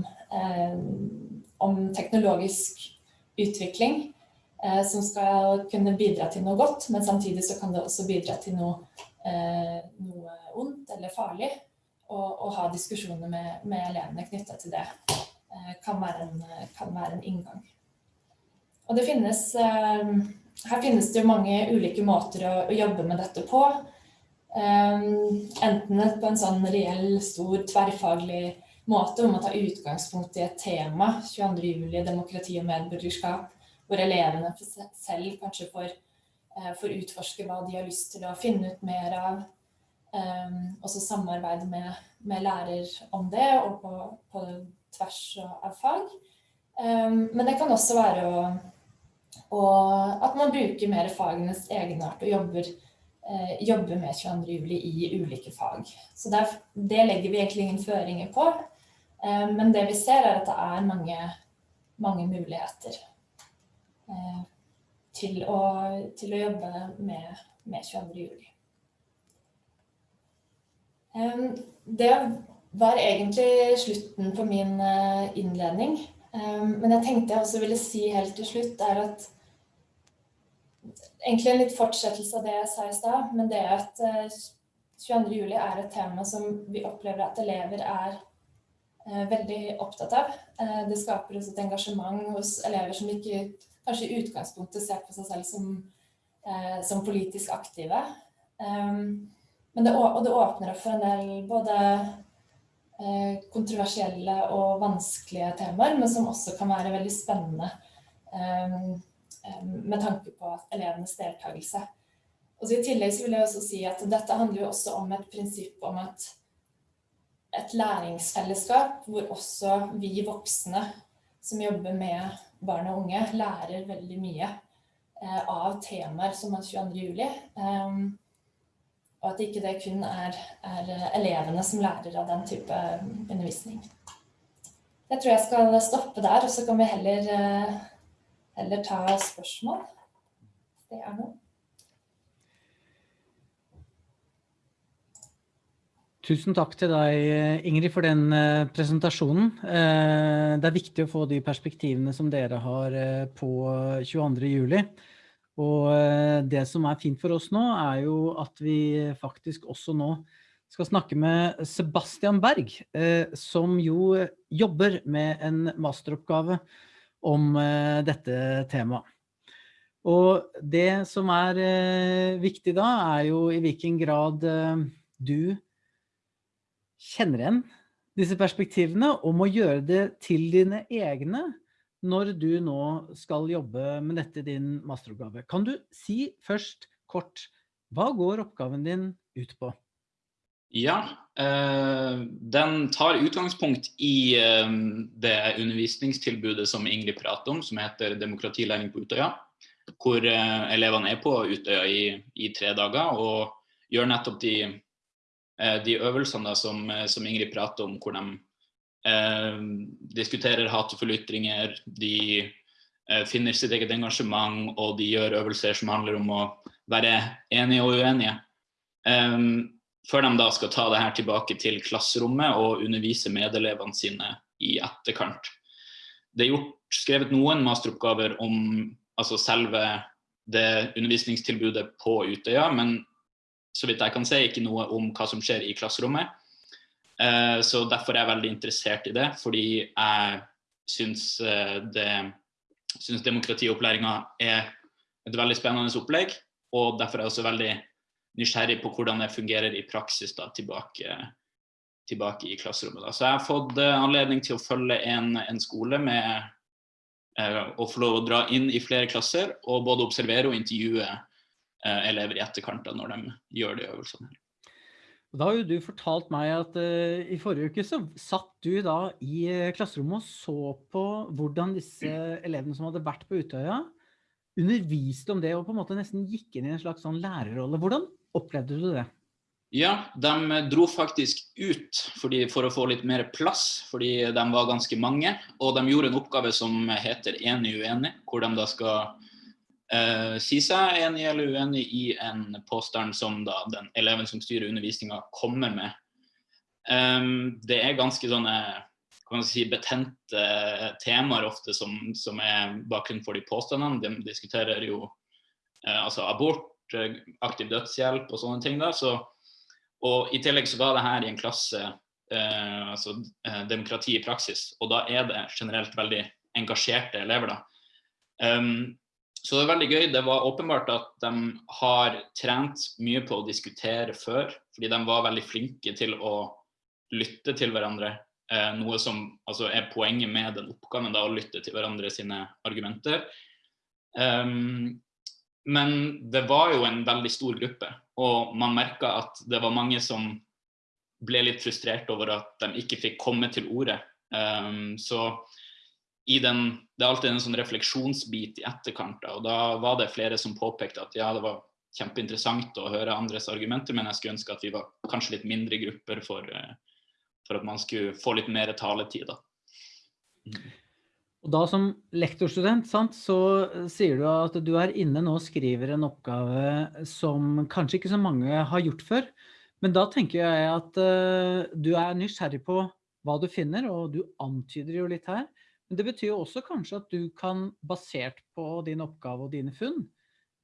om teknologisk utvikling som skal kunne bidra til noe godt, men samtidig så kan det også bidra til noe, eh, noe ondt eller farlig. Og, og ha diskusjoner med, med elevene knyttet til det eh, kan være, en, kan, være en, inngang. Og det finnes, eh, her finnes det mange ulike måter å, å jobbe med dette på. Enten på en sånn reell, stor, tverrfaglig måte hvor man tar utgangspunkt i et tema, 22. juli, demokrati og medborgerskap, hvor elevene selv kanskje får, uh, får, utforske hva de har lyst til å finne ut mer av. Um, og så samarbeide med, med, lærer om det, og på, på tvers av fag. Um, men det kan også være å, å, at man bruker mer fagenes egenart og jobber eh, jobbe med 22. juli i ulike fag. Så der, det legger vi egentlig ingen føringer på. Eh, men det vi ser er at det er mange, mange muligheter eh, til, å, til, å, jobbe med, med 22. juli. Eh, det var egentlig slutten på min eh, innledning. Eh, men jeg tenkte jeg også ville si helt til slutt er at egentlig en litt fortsettelse av det jeg sa i stad, men det at 22. Eh, juli er et tema som vi opplever at elever er eh, veldig opptatt av. Eh, det skaper også et engasjement hos elever som ikke kanskje i utgangspunktet ser på seg selv som, som politisk aktive. Men det, og det åpner opp for en del både kontroversielle og vanskelige temaer, men som også kan være veldig spennende med tanke på elevenes deltakelse. Og I tillegg vil jeg også si at dette handler jo også om et prinsipp om at et læringsfellesskap hvor også vi voksne som jobber med barn og unge, lærer veldig mye eh, av temaer som er 22. juli. Um, og at ikke det kun er, er, elevene som lærer av den type undervisning. Jeg tror jeg skal stoppe der, og så kan vi heller, eh, heller ta spørsmål. Det er noe. Tusen takk til deg, Ingrid, for den eh, presentasjonen. Eh, det er viktig å få de perspektivene som dere har eh, på 22. juli. Og det som er fint for oss nå, er jo at vi faktisk også nå skal snakke med Sebastian Berg, som jo jobber med en masteroppgave om dette temaet. Og det som er viktig da, er jo i hvilken grad du kjenner igjen disse perspektivene og må gjøre det til dine egne når du nå skal jobbe med dette i din masteroppgave. Kan du si først kort, hva går oppgaven din ut på? Ja, eh, den tar utgangspunkt i eh, det undervisningstilbudet som Ingrid prater om, som heter demokratilæring på Utøya. Hvor eh, elevene er på Utøya i, i tre dager og gjør nettopp de de øvelsene som, eh, som, Ingrid prater om, hvor de eh, diskuterer hatefulle ytringer, de eh, finner sitt eget engasjement, og de gjør øvelser som handler om å være enige og uenige. Eh, før de da skal ta det her tilbake til klasserommet og undervise medelevene sine i etterkant. Det er gjort, skrevet noen masteroppgaver om altså selve det undervisningstilbudet på Utøya, men så vidt jeg kan se, ikke noe om hva som skjer i klasserommet. Uh, så derfor er jeg veldig interessert i det, fordi jeg syns, uh, det, syns demokratiopplæringa er et veldig spennende opplegg. Og derfor er jeg også veldig nysgjerrig på hvordan det fungerer i praksis da, tilbake, tilbake i klasserommet. Da. Så jeg har fått eh, anledning til å følge en, en skole med å få lov å dra inn i flere klasser og både observere og intervjue elever i etterkant da, når de gjør de øvelsene. Da har jo du fortalt meg at uh, i forrige uke så satt du da i eh, klasserommet og så på hvordan disse elevene som hadde vært på Utøya, underviste om det og på en måte nesten gikk inn i en slags sånn lærerrolle. Hvordan opplevde du det? Ja, de dro faktisk ut fordi, for å få litt mer plass, fordi de var ganske mange. Og de gjorde en oppgave som heter Enig uenig, hvor de da skal uh, si seg enig eller uenig i en påstand som da den eleven som styrer undervisninga kommer med. Um, det er ganske sånne kan si, betente temaer ofte som, som er bakgrunnen for de påstandene. De diskuterer jo uh, altså abort, aktiv dødshjelp og sånne ting. da, så og I tillegg så var det her i en klasse uh, altså eh, demokrati i praksis, og da er det generelt veldig engasjerte elever. da. Um, så det er veldig gøy. Det var åpenbart at de har trent mye på å diskutere før, fordi de var veldig flinke til å lytte til hverandre. Eh, noe som altså, er poenget med den oppgaven, da, å lytte til hverandre sine argumenter. Um, men det var jo en veldig stor gruppe, og man merka at det var mange som ble litt frustrert over at de ikke fikk komme til orde. Um, så den, det er alltid en sånn refleksjonsbit i etterkant. Da, og da var det flere som påpekte at ja, det var kjempeinteressant å høre andres argumenter, men jeg skulle ønske at vi var kanskje litt mindre grupper for, eh, for at man skulle få litt mer taletid. Da. Og da som lektorstudent, sant, så sier du at du er inne nå og skriver en oppgave som kanskje ikke så mange har gjort før. Men da tenker jeg at uh, du er nysgjerrig på hva du finner, og du antyder jo litt her. Men det betyr jo også kanskje at du kan, basert på din oppgave og dine funn,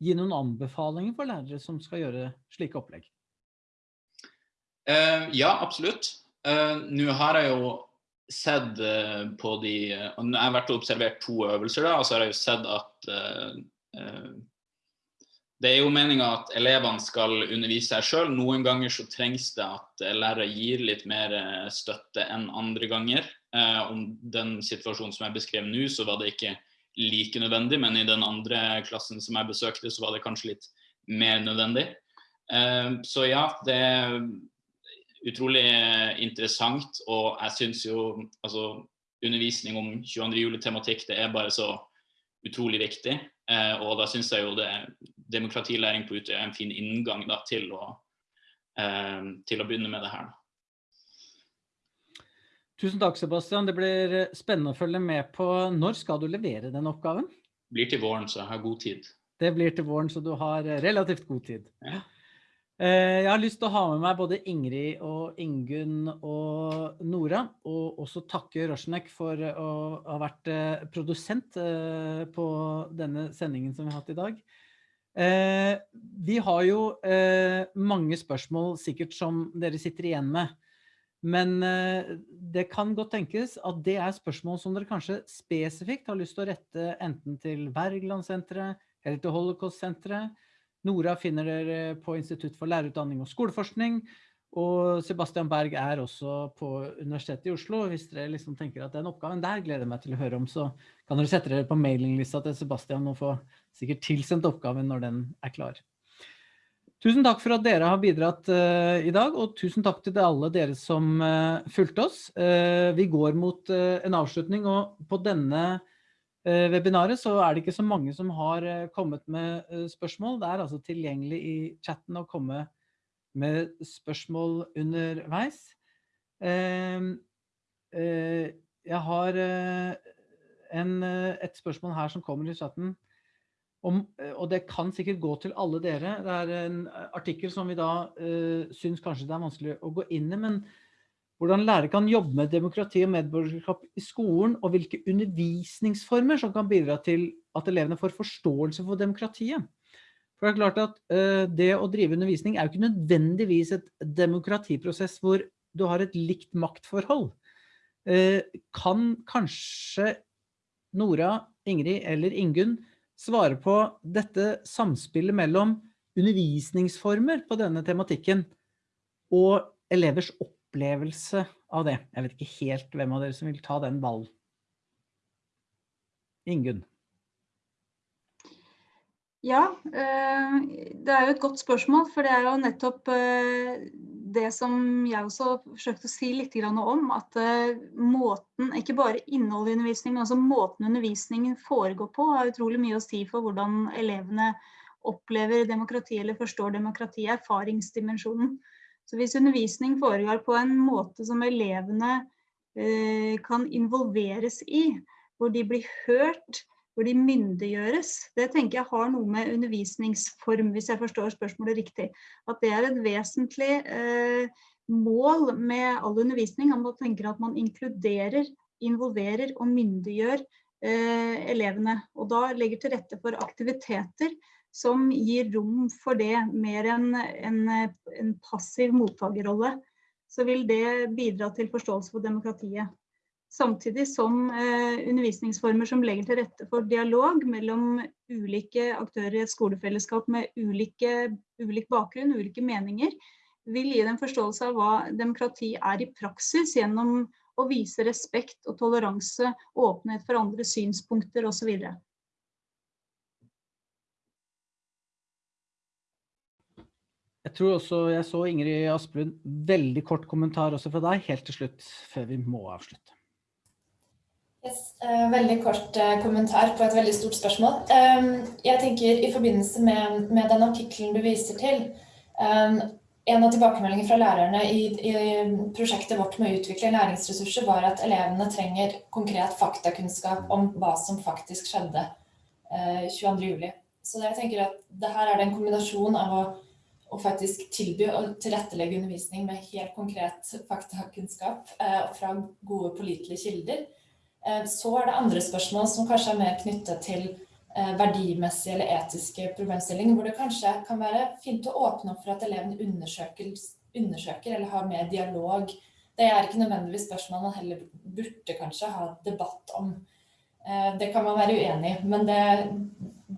gi noen anbefalinger for lærere som skal gjøre slike opplegg? Uh, ja, absolutt. Uh, Nå har jeg jo sett uh, på de Jeg har vært og observert to øvelser, da, og så har jeg jo sett at det er jo meninga at elevene skal undervise seg sjøl. Noen ganger så trengs det at lærere gir litt mer støtte enn andre ganger. Eh, om den situasjonen som jeg beskrev nå, så var det ikke like nødvendig, men i den andre klassen som jeg besøkte, så var det kanskje litt mer nødvendig. Eh, så ja, det er utrolig interessant, og jeg syns jo altså, undervisning om 22. juli-tematikk det er bare så utrolig viktig. Eh, og da syns jeg jo det demokratilæring på Utøya er en fin inngang da, til, å, til å begynne med det her. Tusen takk, Sebastian. Det blir spennende å følge med på. Når skal du levere den oppgaven? Det blir til våren, så jeg har god tid. Det blir til våren, så du har relativt god tid. Ja. Eh, jeg har lyst til å ha med meg både Ingrid og Ingunn og Nora, og også takke Rosjnek for å ha vært eh, produsent eh, på denne sendingen som vi har hatt i dag. Vi har jo mange spørsmål sikkert som dere sitter igjen med, men det kan godt tenkes at det er spørsmål som dere kanskje spesifikt har lyst til å rette enten til Wergelandsenteret eller til Holocaust-senteret, Nora finner dere på Institutt for lærerutdanning og skoleforskning, og Sebastian Berg er også på Universitetet i Oslo. Hvis dere liksom tenker at den oppgaven der gleder jeg meg til å høre om, så kan dere sette dere på mailinglista til Sebastian og få sikkert tilsendt oppgaven når den er klar. Tusen takk for at dere har bidratt uh, i dag, og tusen takk til alle dere som uh, fulgte oss. Uh, vi går mot en avslutning, og på denne webinaret, så er det ikke så mange som har kommet med spørsmål. Det er altså tilgjengelig i chatten å komme med spørsmål underveis. Ehm, jeg har en, et spørsmål her som kommer i chatten, om, og det kan sikkert gå til alle dere. Det er en artikkel som vi da uh, syns kanskje det er vanskelig å gå inn i, men hvordan lærere kan jobbe med demokrati og medborgerskap i skolen, og hvilke undervisningsformer som kan bidra til at elevene får forståelse for demokratiet. For det er klart at uh, det å drive undervisning er jo ikke nødvendigvis et demokratiprosess hvor du har et likt maktforhold. Uh, kan kanskje Nora, Ingrid eller Ingunn svare på dette samspillet mellom undervisningsformer på denne tematikken og elevers opplevelse av det. Jeg vet ikke helt hvem av dere som vil ta den ballen. Ingunn. Ja, eh, det er jo et godt spørsmål, for det er jo nettopp eh, det som jeg også forsøkte å si litt om, at eh, måten, ikke bare innholdet i undervisningen, men også måten undervisningen foregår på, har utrolig mye å si for hvordan elevene opplever demokrati eller forstår demokrati, erfaringsdimensjonen. Så hvis undervisning foregår på en måte som elevene eh, kan involveres i, hvor de blir hørt, hvor de myndiggjøres, det tenker jeg har noe med undervisningsform, hvis jeg forstår spørsmålet riktig. At det er et vesentlig eh, mål med all undervisning. Man tenker at man inkluderer, involverer og myndiggjør eh, elevene. Og da legger til rette for aktiviteter som gir rom for det mer enn en, en passiv mottakerrolle, så vil det bidra til forståelse for demokratiet. Samtidig som eh, undervisningsformer som legger til rette for dialog mellom ulike aktører i et skolefellesskap med ulike, ulik bakgrunn, ulike meninger, vil gi dem forståelse av hva demokrati er i praksis gjennom å vise respekt og toleranse, åpenhet for andre synspunkter osv. Jeg tror også jeg så Ingrid Asplund, veldig kort kommentar også fra deg, helt til slutt, før vi må avslutte. Yes, uh, veldig kort uh, kommentar på et veldig stort spørsmål. Um, jeg tenker i forbindelse med, med den artikkelen du viser til, um, en av tilbakemeldingene fra lærerne i, i, prosjektet vårt med å utvikle læringsressurser var at elevene trenger konkret faktakunnskap om hva som faktisk skjedde uh, 22. juli. Så jeg tenker at det her er det en kombinasjon av å å faktisk tilby og tilrettelegge undervisning med helt konkret faktakunnskap eh, fra gode pålitelige kilder. Eh, så er det andre spørsmål som kanskje er mer knyttet til eh, verdimessige eller etiske problemstillinger, hvor det kanskje kan være fint å åpne opp for at elevene undersøker, undersøker eller har mer dialog. Det er ikke nødvendigvis spørsmål man heller burde kanskje ha debatt om. Eh, det kan man være uenig i, men det,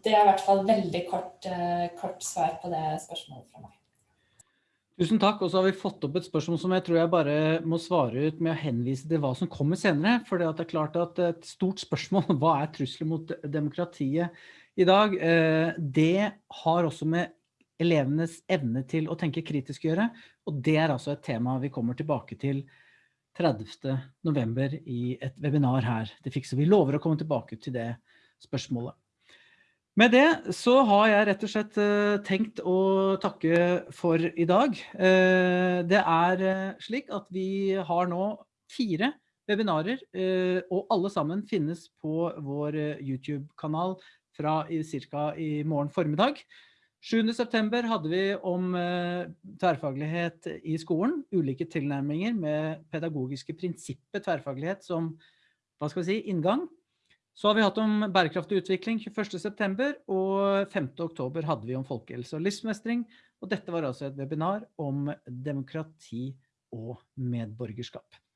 det er i hvert fall veldig kort, kort, svar på det spørsmålet fra meg. Tusen takk, og så har vi fått opp et spørsmål som jeg tror jeg bare må svare ut med å henvise til hva som kommer senere. For det er klart at et stort spørsmål, hva er trusler mot demokratiet i dag? Eh, det har også med elevenes evne til å tenke kritisk å gjøre. Og det er altså et tema vi kommer tilbake til 30. november i et webinar her. Det fikser vi lover å komme tilbake til det spørsmålet. Med det så har jeg rett og slett tenkt å takke for i dag. Det er slik at vi har nå fire webinarer, og alle sammen finnes på vår YouTube-kanal fra cirka i morgen formiddag. 7. september hadde vi om tverrfaglighet i skolen, ulike tilnærminger med pedagogiske prinsippet tverrfaglighet som, hva skal vi si, inngang. Så har vi hatt om bærekraftig utvikling 21. september, og 5. oktober hadde vi om folkehelse og livsmestring, og dette var altså et webinar om demokrati og medborgerskap.